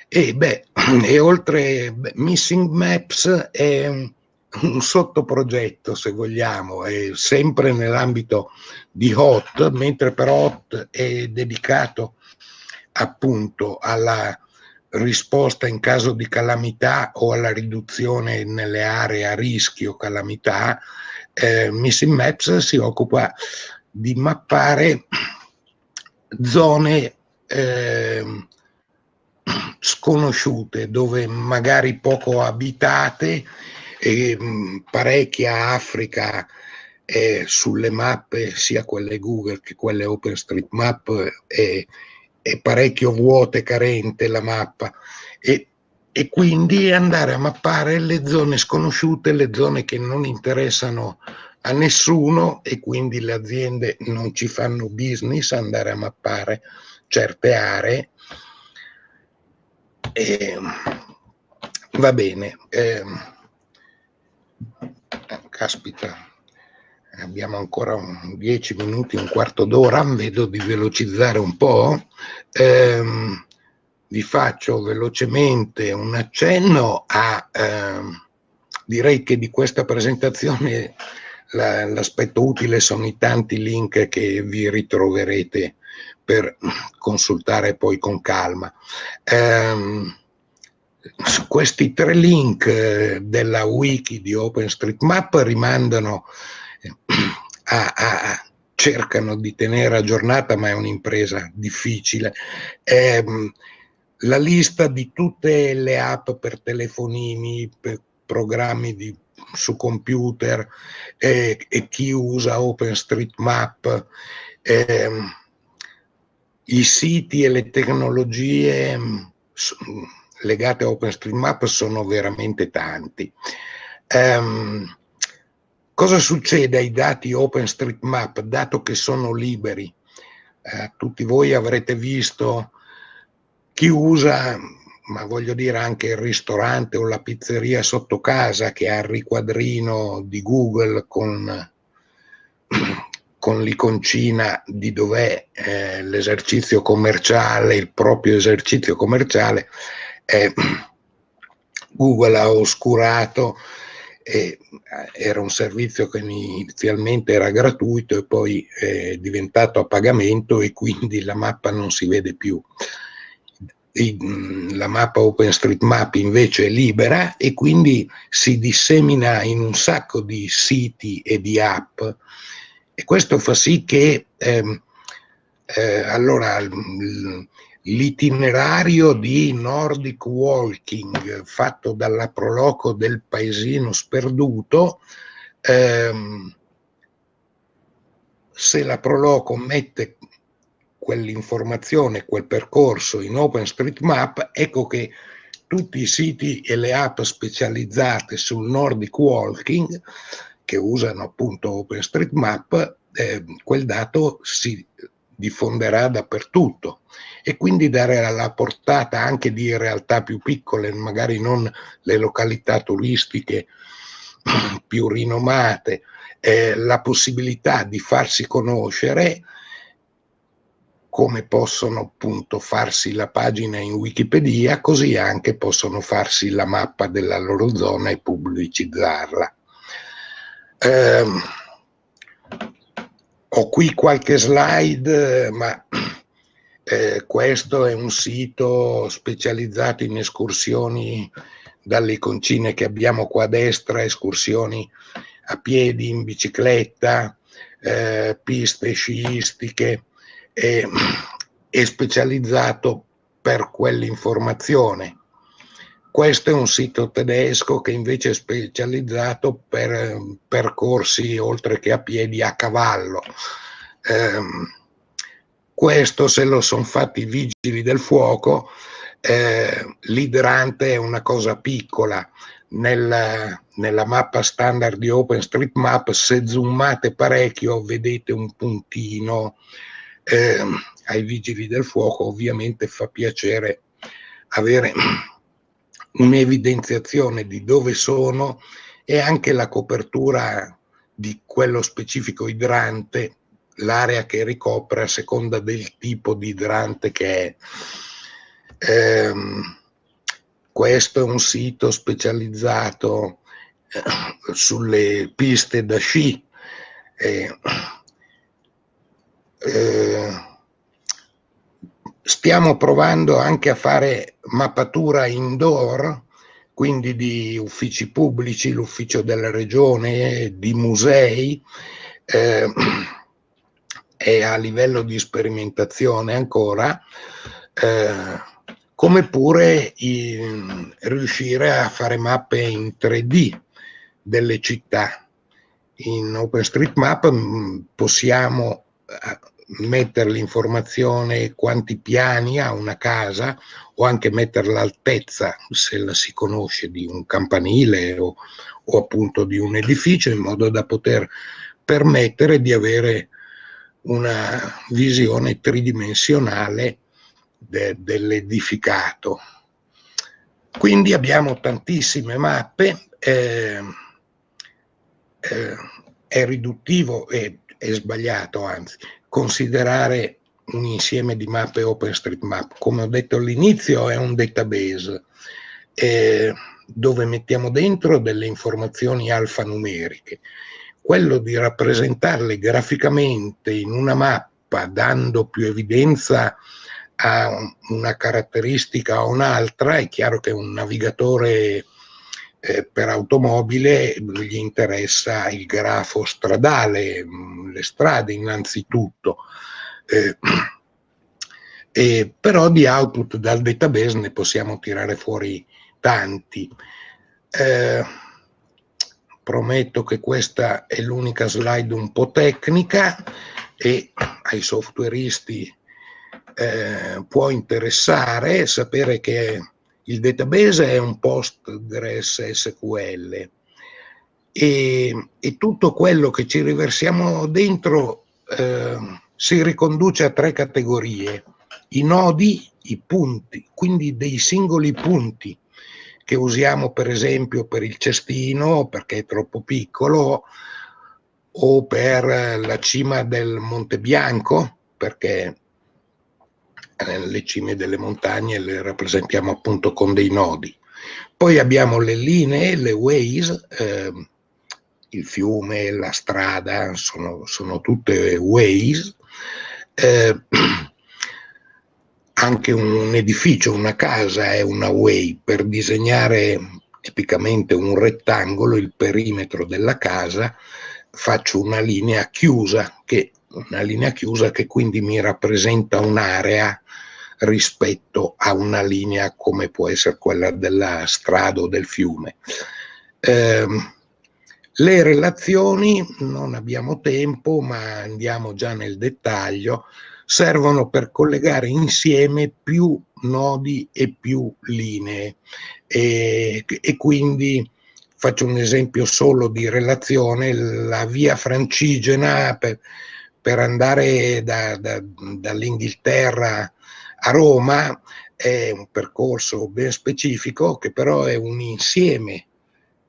E, beh, e oltre beh, Missing Maps è un, sottoprogetto, se vogliamo, è sempre nell'ambito di HOT, mentre per HOT è dedicato appunto alla risposta in caso di calamità o alla riduzione nelle aree a rischio calamità, eh, Missing Maps si occupa di mappare zone eh, sconosciute, dove magari poco abitate, e mh, parecchia Africa eh, sulle mappe, sia quelle Google che quelle OpenStreetMap, è, è parecchio vuota e carente la mappa. E e quindi andare a mappare le zone sconosciute, le zone che non interessano a nessuno e quindi le aziende non ci fanno business andare a mappare certe aree. E, va bene. Eh, caspita, abbiamo ancora 10 minuti, un quarto d'ora, vedo di velocizzare un po'. Ehm, vi faccio velocemente un accenno a, ehm, direi che di questa presentazione l'aspetto utile sono i tanti link che vi ritroverete per consultare poi con calma. Ehm, questi tre link eh, della wiki di OpenStreetMap rimandano eh, a, a, cercano di tenere aggiornata, ma è un'impresa difficile. Eh, la lista di tutte le app per telefonini, per programmi di, su computer eh, e chi usa OpenStreetMap, eh, i siti e le tecnologie legate a OpenStreetMap sono veramente tanti. Um, cosa succede ai dati OpenStreetMap, dato che sono liberi? Uh, tutti voi avrete visto chi usa, ma voglio dire anche il ristorante o la pizzeria sotto casa che ha il riquadrino di Google con, con l'iconcina di dov'è eh, l'esercizio commerciale, il proprio esercizio commerciale, eh, Google ha oscurato, eh, era un servizio che inizialmente era gratuito e poi è diventato a pagamento e quindi la mappa non si vede più. La mappa OpenStreetMap invece è libera e quindi si dissemina in un sacco di siti e di app. E questo fa sì che ehm, eh, allora l'itinerario di Nordic Walking fatto dalla Proloco del paesino sperduto, ehm, se la Proloco mette quell'informazione, quel percorso in OpenStreetMap, ecco che tutti i siti e le app specializzate sul Nordic Walking che usano appunto OpenStreetMap, eh, quel dato si diffonderà dappertutto. E quindi dare alla portata anche di realtà più piccole, magari non le località turistiche più rinomate, eh, la possibilità di farsi conoscere come possono appunto farsi la pagina in Wikipedia, così anche possono farsi la mappa della loro zona e pubblicizzarla. Eh, ho qui qualche slide, ma eh, questo è un sito specializzato in escursioni dalle iconcine che abbiamo qua a destra, escursioni a piedi, in bicicletta, eh, piste sciistiche, eh, è specializzato per quell'informazione. Questo è un sito tedesco che invece è specializzato per percorsi oltre che a piedi a cavallo. Eh, questo se lo sono fatti i vigili del fuoco, eh, l'idrante è una cosa piccola. Nella, nella mappa standard di OpenStreetMap, se zoomate parecchio, vedete un puntino. Eh, ai vigili del fuoco ovviamente fa piacere avere un'evidenziazione di dove sono e anche la copertura di quello specifico idrante, l'area che ricopre a seconda del tipo di idrante che è. Ehm, questo è un sito specializzato eh, sulle piste da sci. Eh, eh, Stiamo provando anche a fare mappatura indoor, quindi di uffici pubblici, l'ufficio della regione, di musei, eh, e a livello di sperimentazione ancora, eh, come pure in, riuscire a fare mappe in 3D delle città. In OpenStreetMap mm, possiamo eh, mettere l'informazione quanti piani ha una casa o anche mettere l'altezza, se la si conosce, di un campanile o, o appunto di un edificio in modo da poter permettere di avere una visione tridimensionale de, dell'edificato. Quindi abbiamo tantissime mappe. Eh, eh, è riduttivo e è sbagliato, anzi, considerare un insieme di mappe OpenStreetMap. Come ho detto all'inizio è un database eh, dove mettiamo dentro delle informazioni alfanumeriche. Quello di rappresentarle graficamente in una mappa dando più evidenza a una caratteristica o un'altra, è chiaro che un navigatore eh, per automobile gli interessa il grafo stradale, mm, le strade innanzitutto, eh, eh, però di output dal database ne possiamo tirare fuori tanti. Eh, prometto che questa è l'unica slide un po' tecnica e ai softwareisti eh, può interessare sapere che il database è un Postgres SQL e, e tutto quello che ci riversiamo dentro eh, si riconduce a tre categorie, i nodi, i punti, quindi dei singoli punti che usiamo per esempio per il cestino perché è troppo piccolo o per la cima del Monte Bianco perché le cime delle montagne le rappresentiamo appunto con dei nodi. Poi abbiamo le linee, le ways, eh, il fiume, la strada, sono, sono tutte ways. Eh, anche un edificio, una casa è una way. Per disegnare tipicamente un rettangolo, il perimetro della casa, faccio una linea chiusa che una linea chiusa che quindi mi rappresenta un'area rispetto a una linea come può essere quella della strada o del fiume. Eh, le relazioni, non abbiamo tempo, ma andiamo già nel dettaglio, servono per collegare insieme più nodi e più linee. E, e quindi faccio un esempio solo di relazione, la via francigena per, per andare da, da, dall'Inghilterra a Roma è un percorso ben specifico che però è un insieme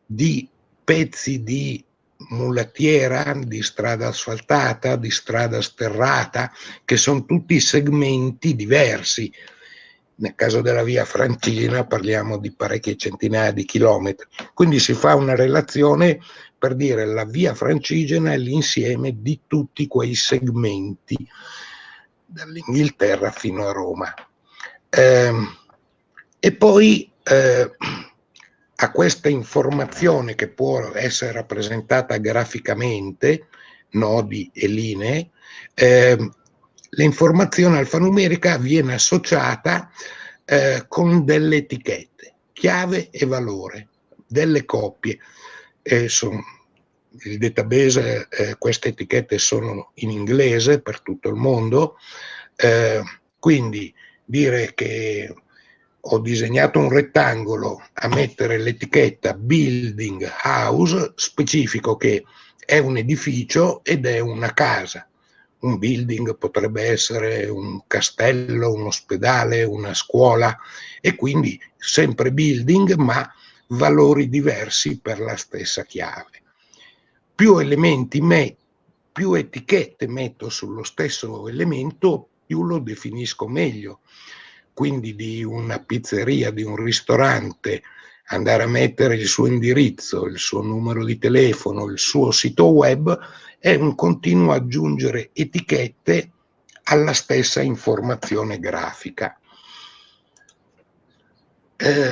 di pezzi di mulattiera, di strada asfaltata, di strada sterrata, che sono tutti segmenti diversi. Nel caso della via Francina parliamo di parecchie centinaia di chilometri. Quindi si fa una relazione per dire la via francigena è l'insieme di tutti quei segmenti dall'Inghilterra fino a Roma. Eh, e poi eh, a questa informazione che può essere rappresentata graficamente, nodi e linee, eh, l'informazione alfanumerica viene associata eh, con delle etichette, chiave e valore, delle coppie e son, il database, eh, queste etichette sono in inglese per tutto il mondo, eh, quindi dire che ho disegnato un rettangolo a mettere l'etichetta building house specifico che è un edificio ed è una casa. Un building potrebbe essere un castello, un ospedale, una scuola e quindi sempre building ma valori diversi per la stessa chiave. Più elementi, me, più etichette metto sullo stesso elemento, più lo definisco meglio. Quindi di una pizzeria, di un ristorante, andare a mettere il suo indirizzo, il suo numero di telefono, il suo sito web, è un continuo aggiungere etichette alla stessa informazione grafica. Eh,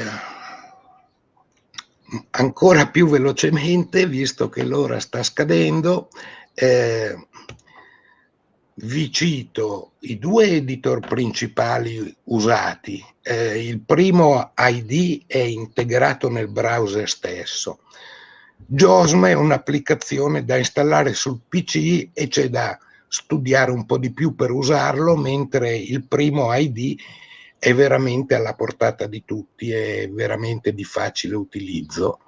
ancora più velocemente, visto che l'ora sta scadendo, eh, vi cito i due editor principali usati. Eh, il primo ID è integrato nel browser stesso. JOSM è un'applicazione da installare sul PC e c'è da studiare un po' di più per usarlo, mentre il primo ID è veramente alla portata di tutti, è veramente di facile utilizzo.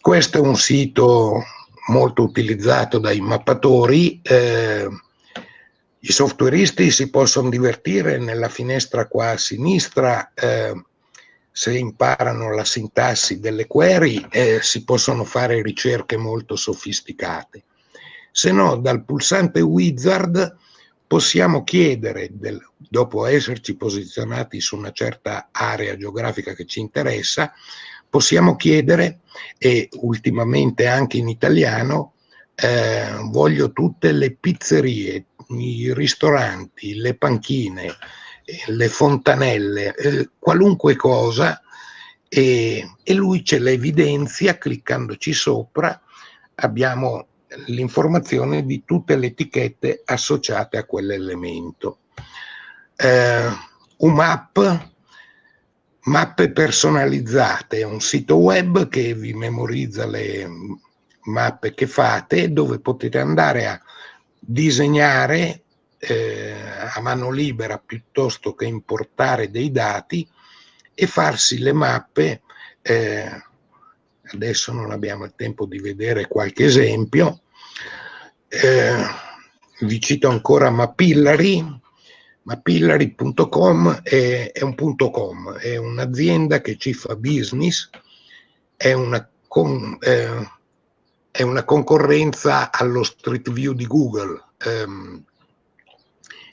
Questo è un sito molto utilizzato dai mappatori, eh, i softwareisti si possono divertire nella finestra qua a sinistra, eh, se imparano la sintassi delle query eh, si possono fare ricerche molto sofisticate. Se no, dal pulsante wizard possiamo chiedere, del, dopo esserci posizionati su una certa area geografica che ci interessa, possiamo chiedere, e ultimamente anche in italiano, eh, voglio tutte le pizzerie, i ristoranti, le panchine, le fontanelle, eh, qualunque cosa, e, e lui ce le evidenzia cliccandoci sopra, abbiamo l'informazione di tutte le etichette associate a quell'elemento. Eh, UMAP, mappe personalizzate, è un sito web che vi memorizza le mappe che fate, dove potete andare a disegnare eh, a mano libera piuttosto che importare dei dati e farsi le mappe eh, adesso non abbiamo il tempo di vedere qualche esempio, eh, vi cito ancora Mapillary, mapillary.com è, è, un punto com, è un'azienda che ci fa business, è una, con, eh, è una concorrenza allo Street View di Google ehm,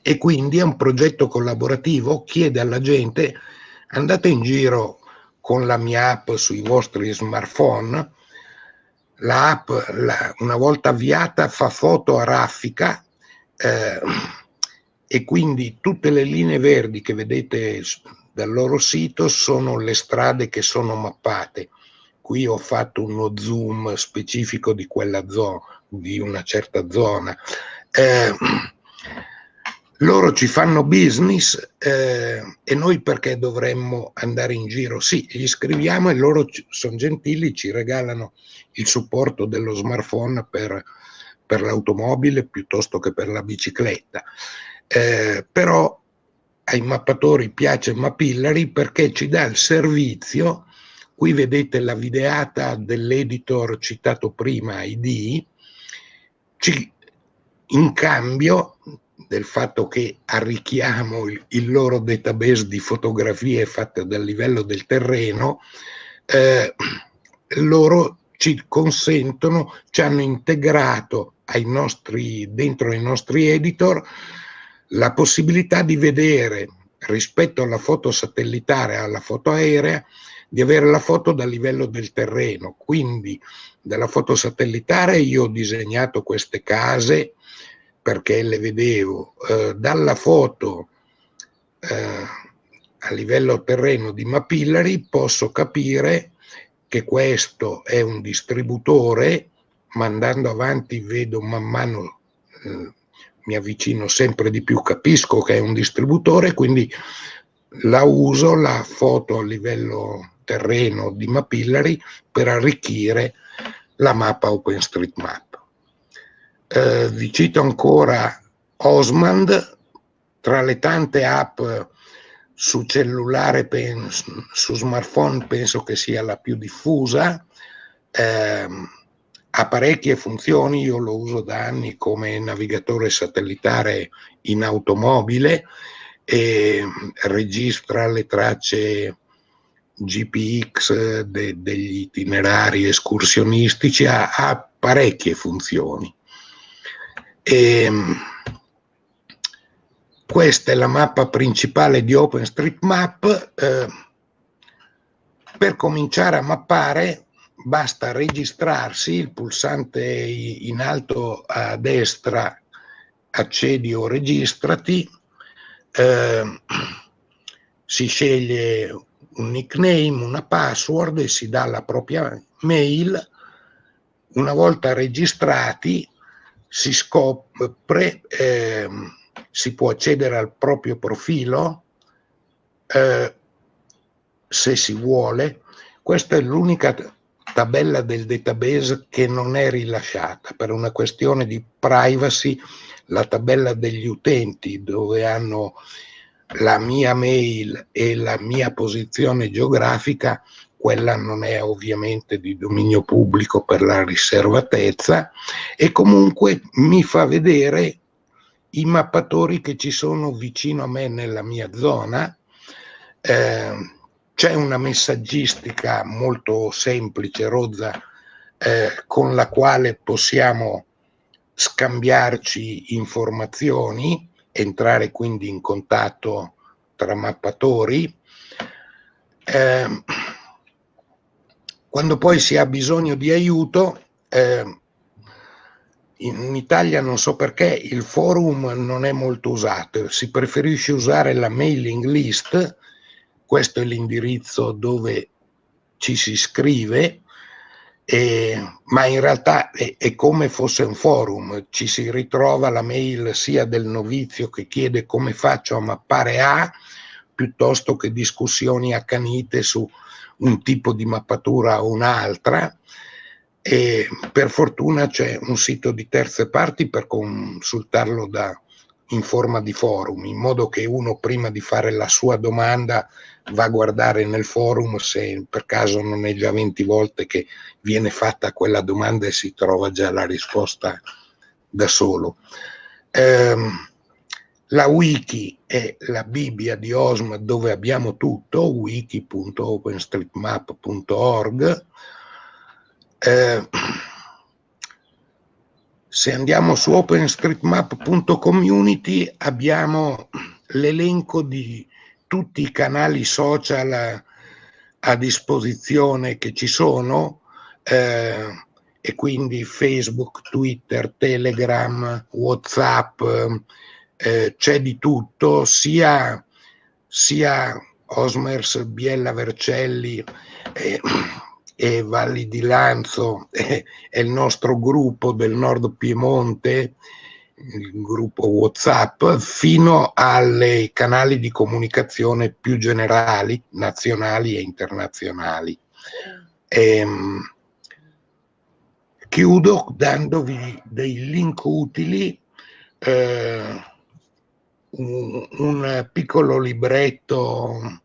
e quindi è un progetto collaborativo, chiede alla gente andate in giro con la mia app sui vostri smartphone, l'app la, una volta avviata fa foto a raffica eh, e quindi tutte le linee verdi che vedete dal loro sito sono le strade che sono mappate. Qui ho fatto uno zoom specifico di quella zona, di una certa zona. Eh, loro ci fanno business eh, e noi perché dovremmo andare in giro? Sì, gli scriviamo e loro sono gentili, ci regalano il supporto dello smartphone per, per l'automobile piuttosto che per la bicicletta. Eh, però ai mappatori piace Mapillary perché ci dà il servizio, qui vedete la videata dell'editor citato prima, ID, ci, in cambio del fatto che arricchiamo il, il, loro database di fotografie fatte dal livello del terreno, eh, loro ci consentono, ci hanno integrato nostri, dentro ai nostri editor la possibilità di vedere rispetto alla foto satellitare, alla foto aerea, di avere la foto dal livello del terreno. Quindi dalla foto satellitare io ho disegnato queste case perché le vedevo eh, dalla foto eh, a livello terreno di Mapillary posso capire che questo è un distributore ma andando avanti vedo man mano eh, mi avvicino sempre di più capisco che è un distributore quindi la uso la foto a livello terreno di Mapillary per arricchire la mappa OpenStreetMap eh, vi cito ancora Osmand, tra le tante app su cellulare, penso, su smartphone penso che sia la più diffusa, eh, ha parecchie funzioni, io lo uso da anni come navigatore satellitare in automobile e registra le tracce GPX de, degli itinerari escursionistici, ha, ha parecchie funzioni. E ehm, questa è la mappa principale di OpenStreetMap. Eh, per cominciare a mappare basta registrarsi, il pulsante in alto a destra accedi o registrati, eh, si sceglie un nickname, una password e si dà la propria mail. Una volta registrati si scopre, eh, si può accedere al proprio profilo eh, se si vuole. Questa è l'unica tabella del database che non è rilasciata per una questione di privacy. La tabella degli utenti dove hanno la mia mail e la mia posizione geografica quella non è ovviamente di dominio pubblico per la riservatezza e comunque mi fa vedere i mappatori che ci sono vicino a me nella mia zona, eh, c'è una messaggistica molto semplice, rozza, eh, con la quale possiamo scambiarci informazioni, entrare quindi in contatto tra mappatori. Eh, quando poi si ha bisogno di aiuto, eh, in Italia non so perché il forum non è molto usato, si preferisce usare la mailing list, questo è l'indirizzo dove ci si iscrive, eh, ma in realtà è, è, come fosse un forum, ci si ritrova la mail sia del novizio che chiede come faccio a mappare A, piuttosto che discussioni accanite su un tipo di mappatura o un'altra. E per fortuna c'è un sito di terze parti per consultarlo da, in forma di forum, in modo che uno prima di fare la sua domanda va a guardare nel forum se per caso non è già 20 volte che viene fatta quella domanda e si trova già la risposta da solo. Eh, la wiki è la Bibbia di OSM dove abbiamo tutto, wiki.openstreetmap.org, eh, se andiamo su openstreetmap.community abbiamo l'elenco di tutti i canali social a, disposizione che ci sono eh, e quindi Facebook, Twitter, Telegram, Whatsapp, eh, c'è di tutto, sia, sia Osmers Biella Vercelli eh, e Valli di Lanzo è, è il nostro gruppo del Nord Piemonte, il gruppo WhatsApp, fino ai canali di comunicazione più generali, nazionali e internazionali. Ehm, chiudo dandovi dei link utili, eh, un, un piccolo libretto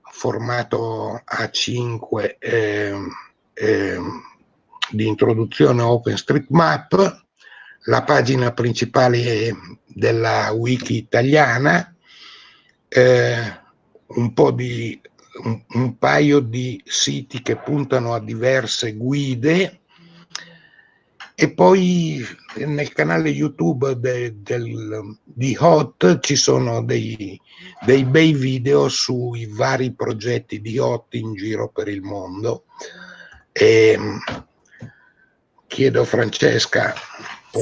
formato A5 eh, eh, di introduzione a OpenStreetMap, la pagina principale della wiki italiana, eh, un, di, un, un paio di siti che puntano a diverse guide e poi nel canale YouTube de, del, di Hot ci sono dei, dei, bei video sui vari progetti di Hot in giro per il mondo. E, chiedo a Francesca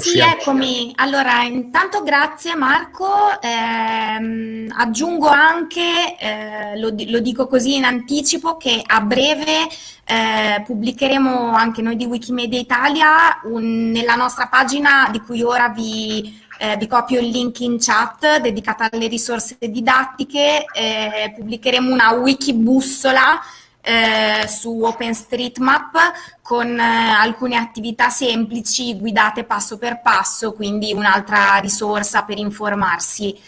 sì, eccomi. Allora, intanto grazie Marco. Eh, aggiungo anche, eh, lo, lo, dico così in anticipo, che a breve eh, pubblicheremo anche noi di Wikimedia Italia un, nella nostra pagina di cui ora vi, eh, vi copio il link in chat dedicata alle risorse didattiche. Eh, pubblicheremo una wikibussola eh, su OpenStreetMap con eh, alcune attività semplici guidate passo per passo, quindi un'altra risorsa per informarsi.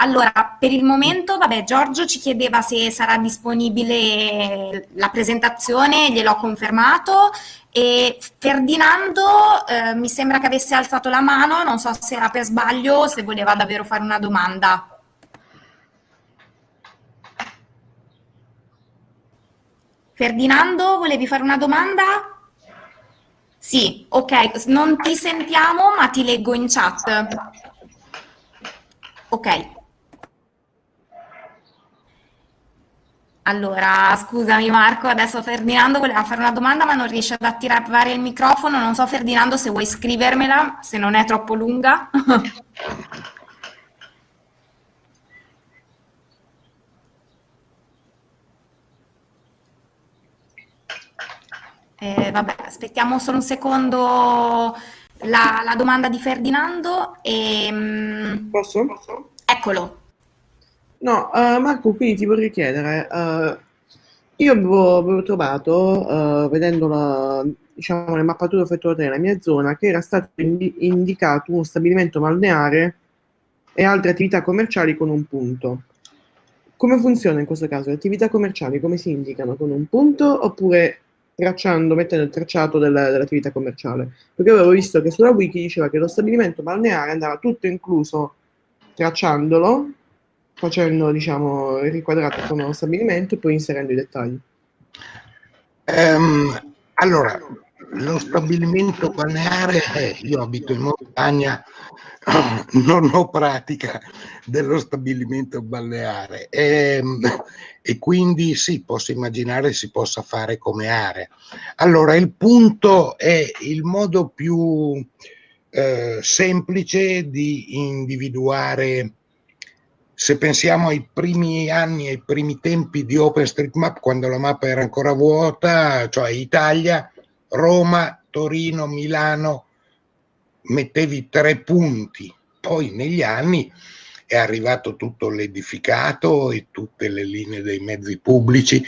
Allora, per il momento, vabbè, Giorgio ci chiedeva se sarà disponibile la presentazione, gliel'ho confermato, e Ferdinando eh, mi sembra che avesse alzato la mano, non so se era per sbaglio o se voleva davvero fare una domanda. Ferdinando, volevi fare una domanda? Sì, ok, non ti sentiamo ma ti leggo in chat. Ok. Allora, scusami Marco, adesso Ferdinando voleva fare una domanda ma non riesce ad attivare il microfono. Non so Ferdinando se vuoi scrivermela, se non è troppo lunga. Eh, vabbè, aspettiamo solo un secondo la, la domanda di Ferdinando. E, mm, Posso? Eccolo. No, uh, Marco, quindi ti vorrei chiedere, uh, io avevo, avevo trovato, uh, vedendo la, diciamo, le mappature effettuate nella mia zona, che era stato indi indicato uno stabilimento balneare e altre attività commerciali con un punto. Come funziona in questo caso? Le attività commerciali come si indicano? Con un punto oppure tracciando, mettendo il tracciato della, dell'attività commerciale. Perché avevo visto che sulla wiki diceva che lo stabilimento balneare andava tutto incluso tracciandolo facendo diciamo, riquadrato con lo stabilimento e poi inserendo i dettagli. Um, allora, lo stabilimento balneare, io abito in montagna, non ho pratica dello stabilimento balneare e, ehm, e, quindi sì, posso immaginare si possa fare come area. Allora, il punto è il modo più eh, semplice di individuare se pensiamo ai primi anni, ai primi tempi di OpenStreetMap, quando la mappa era ancora vuota, cioè Italia, Roma, Torino, Milano, mettevi tre punti. Poi negli anni è arrivato tutto l'edificato e tutte le linee dei mezzi pubblici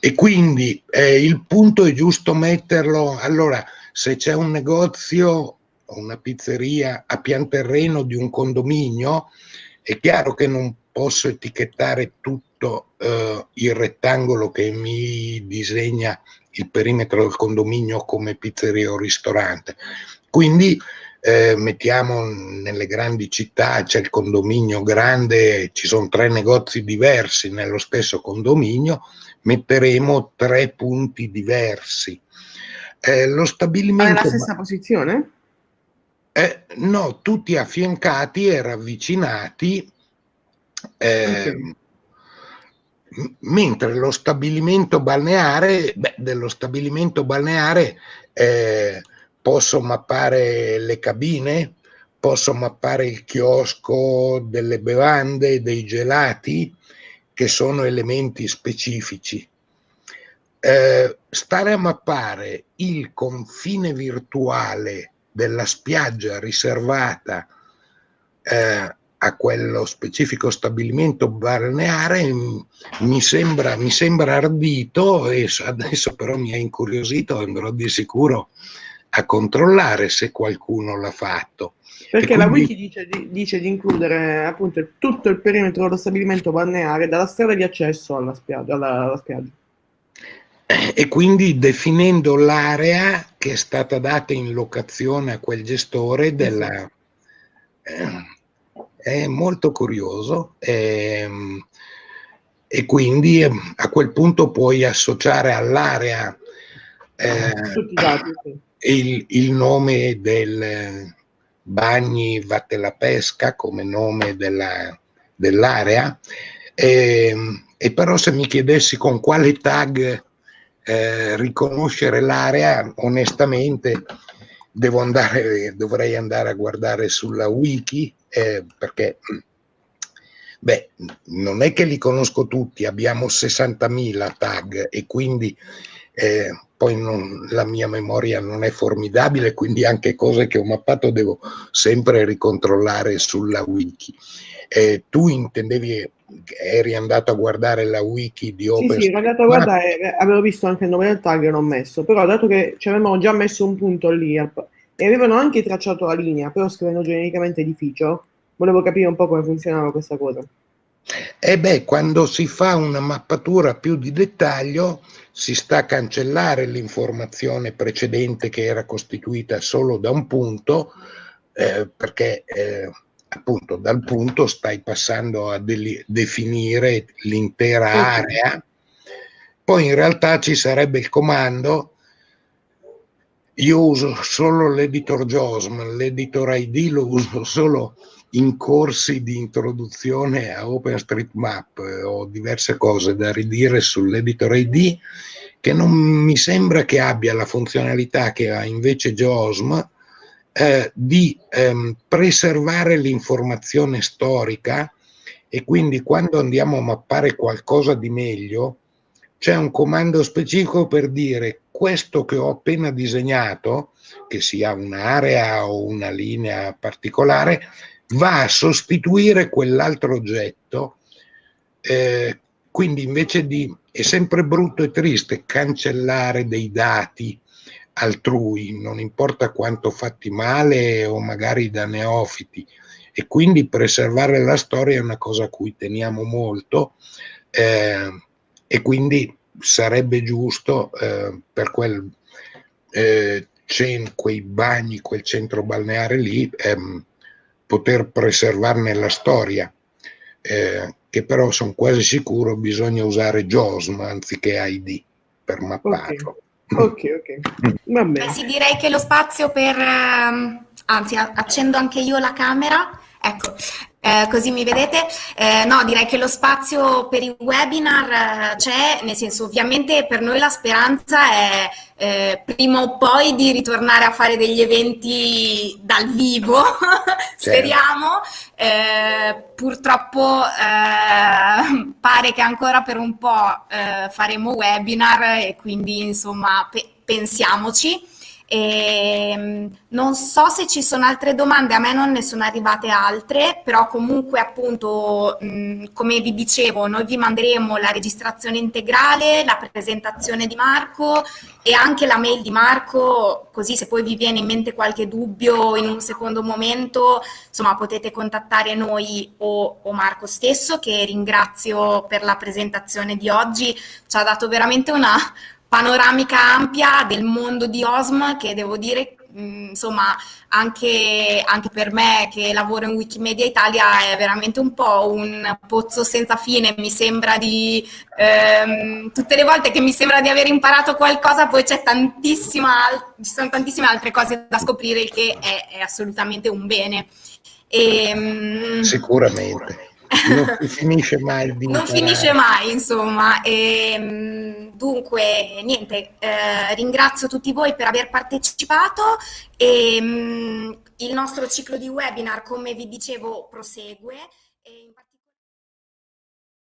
e quindi eh, il punto è giusto metterlo, allora se c'è un negozio o una pizzeria a pian terreno di un condominio, è chiaro che non posso etichettare tutto eh, il rettangolo che mi disegna il perimetro del condominio come pizzeria o ristorante. Quindi eh, mettiamo nelle grandi città, c'è il condominio grande, ci sono tre negozi diversi nello stesso condominio, metteremo tre punti diversi. Eh, lo stabilimento... Ma nella stessa posizione? Eh, no, tutti affiancati e ravvicinati, eh, okay. Mentre lo stabilimento balneare, beh, dello stabilimento balneare eh, posso mappare le cabine, posso mappare il chiosco delle bevande, dei gelati, che sono elementi specifici. Eh, stare a mappare il confine virtuale della spiaggia riservata eh, a quello specifico stabilimento balneare mi sembra, mi sembra ardito e adesso però mi ha incuriosito, andrò di sicuro a controllare se qualcuno l'ha fatto. Perché quindi... la wiki dice, dice, di includere appunto tutto il perimetro dello stabilimento balneare dalla strada di accesso alla spiaggia. Alla, alla spiaggia e quindi definendo l'area che è stata data in locazione a quel gestore della... Eh, è molto curioso e, ehm, e, quindi ehm, a quel punto puoi associare all'area eh, il, il, nome del Bagni Vatte Pesca come nome dell'area dell e, ehm, e però se mi chiedessi con quale tag eh, riconoscere l'area, onestamente andare, dovrei andare a guardare sulla wiki eh, perché beh, non è che li conosco tutti, abbiamo 60.000 tag e quindi eh, poi non, la mia memoria non è formidabile, quindi anche cose che ho mappato devo sempre ricontrollare sulla wiki. Eh, tu intendevi eri andato a guardare la wiki di Open Sì, sì, ero andato a guardare, avevo visto anche il nome del tag e l'ho messo, però dato che ci avevano già messo un punto lì e avevano anche tracciato la linea, però scrivendo genericamente edificio, volevo capire un po' come funzionava questa cosa. E eh beh, quando si fa una mappatura più di dettaglio, si sta a cancellare l'informazione precedente che era costituita solo da un punto, eh, perché eh, appunto dal punto stai passando a definire l'intera area, poi in realtà ci sarebbe il comando, io uso solo l'editor JOSM, l'editor ID lo uso solo in corsi di introduzione a OpenStreetMap, ho diverse cose da ridire sull'editor ID che non mi sembra che abbia la funzionalità che ha invece JOSM, eh, di ehm, preservare l'informazione storica. E quindi quando andiamo a mappare qualcosa di meglio c'è un comando specifico per dire questo che ho appena disegnato, che sia un'area o una linea particolare, va a sostituire quell'altro oggetto. Eh, quindi invece di, è sempre brutto e triste cancellare dei dati altrui, non importa quanto fatti male o magari da neofiti. E quindi preservare la storia è una cosa a cui teniamo molto eh, e quindi sarebbe giusto eh, per quel, eh, quei bagni, quel centro balneare lì, ehm, poter preservarne la storia. Eh, che però sono quasi sicuro bisogna usare JOSM anziché ID per mapparlo. Ok, ok, ok. Va bene. Beh, sì, direi che lo spazio per... ehm, anzi, accendo anche io la camera. Ecco, eh, così mi vedete. Eh, no, direi che lo spazio per i webinar eh, c'è, nel senso, ovviamente per noi la speranza è eh, prima o poi di ritornare a fare degli eventi dal vivo, speriamo. Eh, purtroppo pare che ancora per un po' faremo webinar e quindi insomma pe- pensiamoci. E, mh, non so se ci sono altre domande, a me non ne sono arrivate altre, però comunque appunto, mh, come vi dicevo, noi vi manderemo la registrazione integrale, la presentazione di Marco e anche la mail di Marco, così se poi vi viene in mente qualche dubbio in un secondo momento, insomma potete contattare noi o, o Marco stesso, che ringrazio per la presentazione di oggi, ci ha dato veramente una panoramica ampia del mondo di OSM che devo dire, mh, insomma, anche, anche per me che lavoro in Wikimedia Italia è veramente un po' un pozzo senza fine, mi sembra di, ehm, tutte le volte che mi sembra di aver imparato qualcosa poi c'è tantissima, ci sono tantissime altre cose da scoprire, che è, è assolutamente un bene. E, mh, Sicuramente. Non si finisce mai di non finisce mai, insomma. E, mh, dunque, niente, eh, ringrazio tutti voi per aver partecipato e mh, il nostro ciclo di webinar, come vi dicevo, prosegue.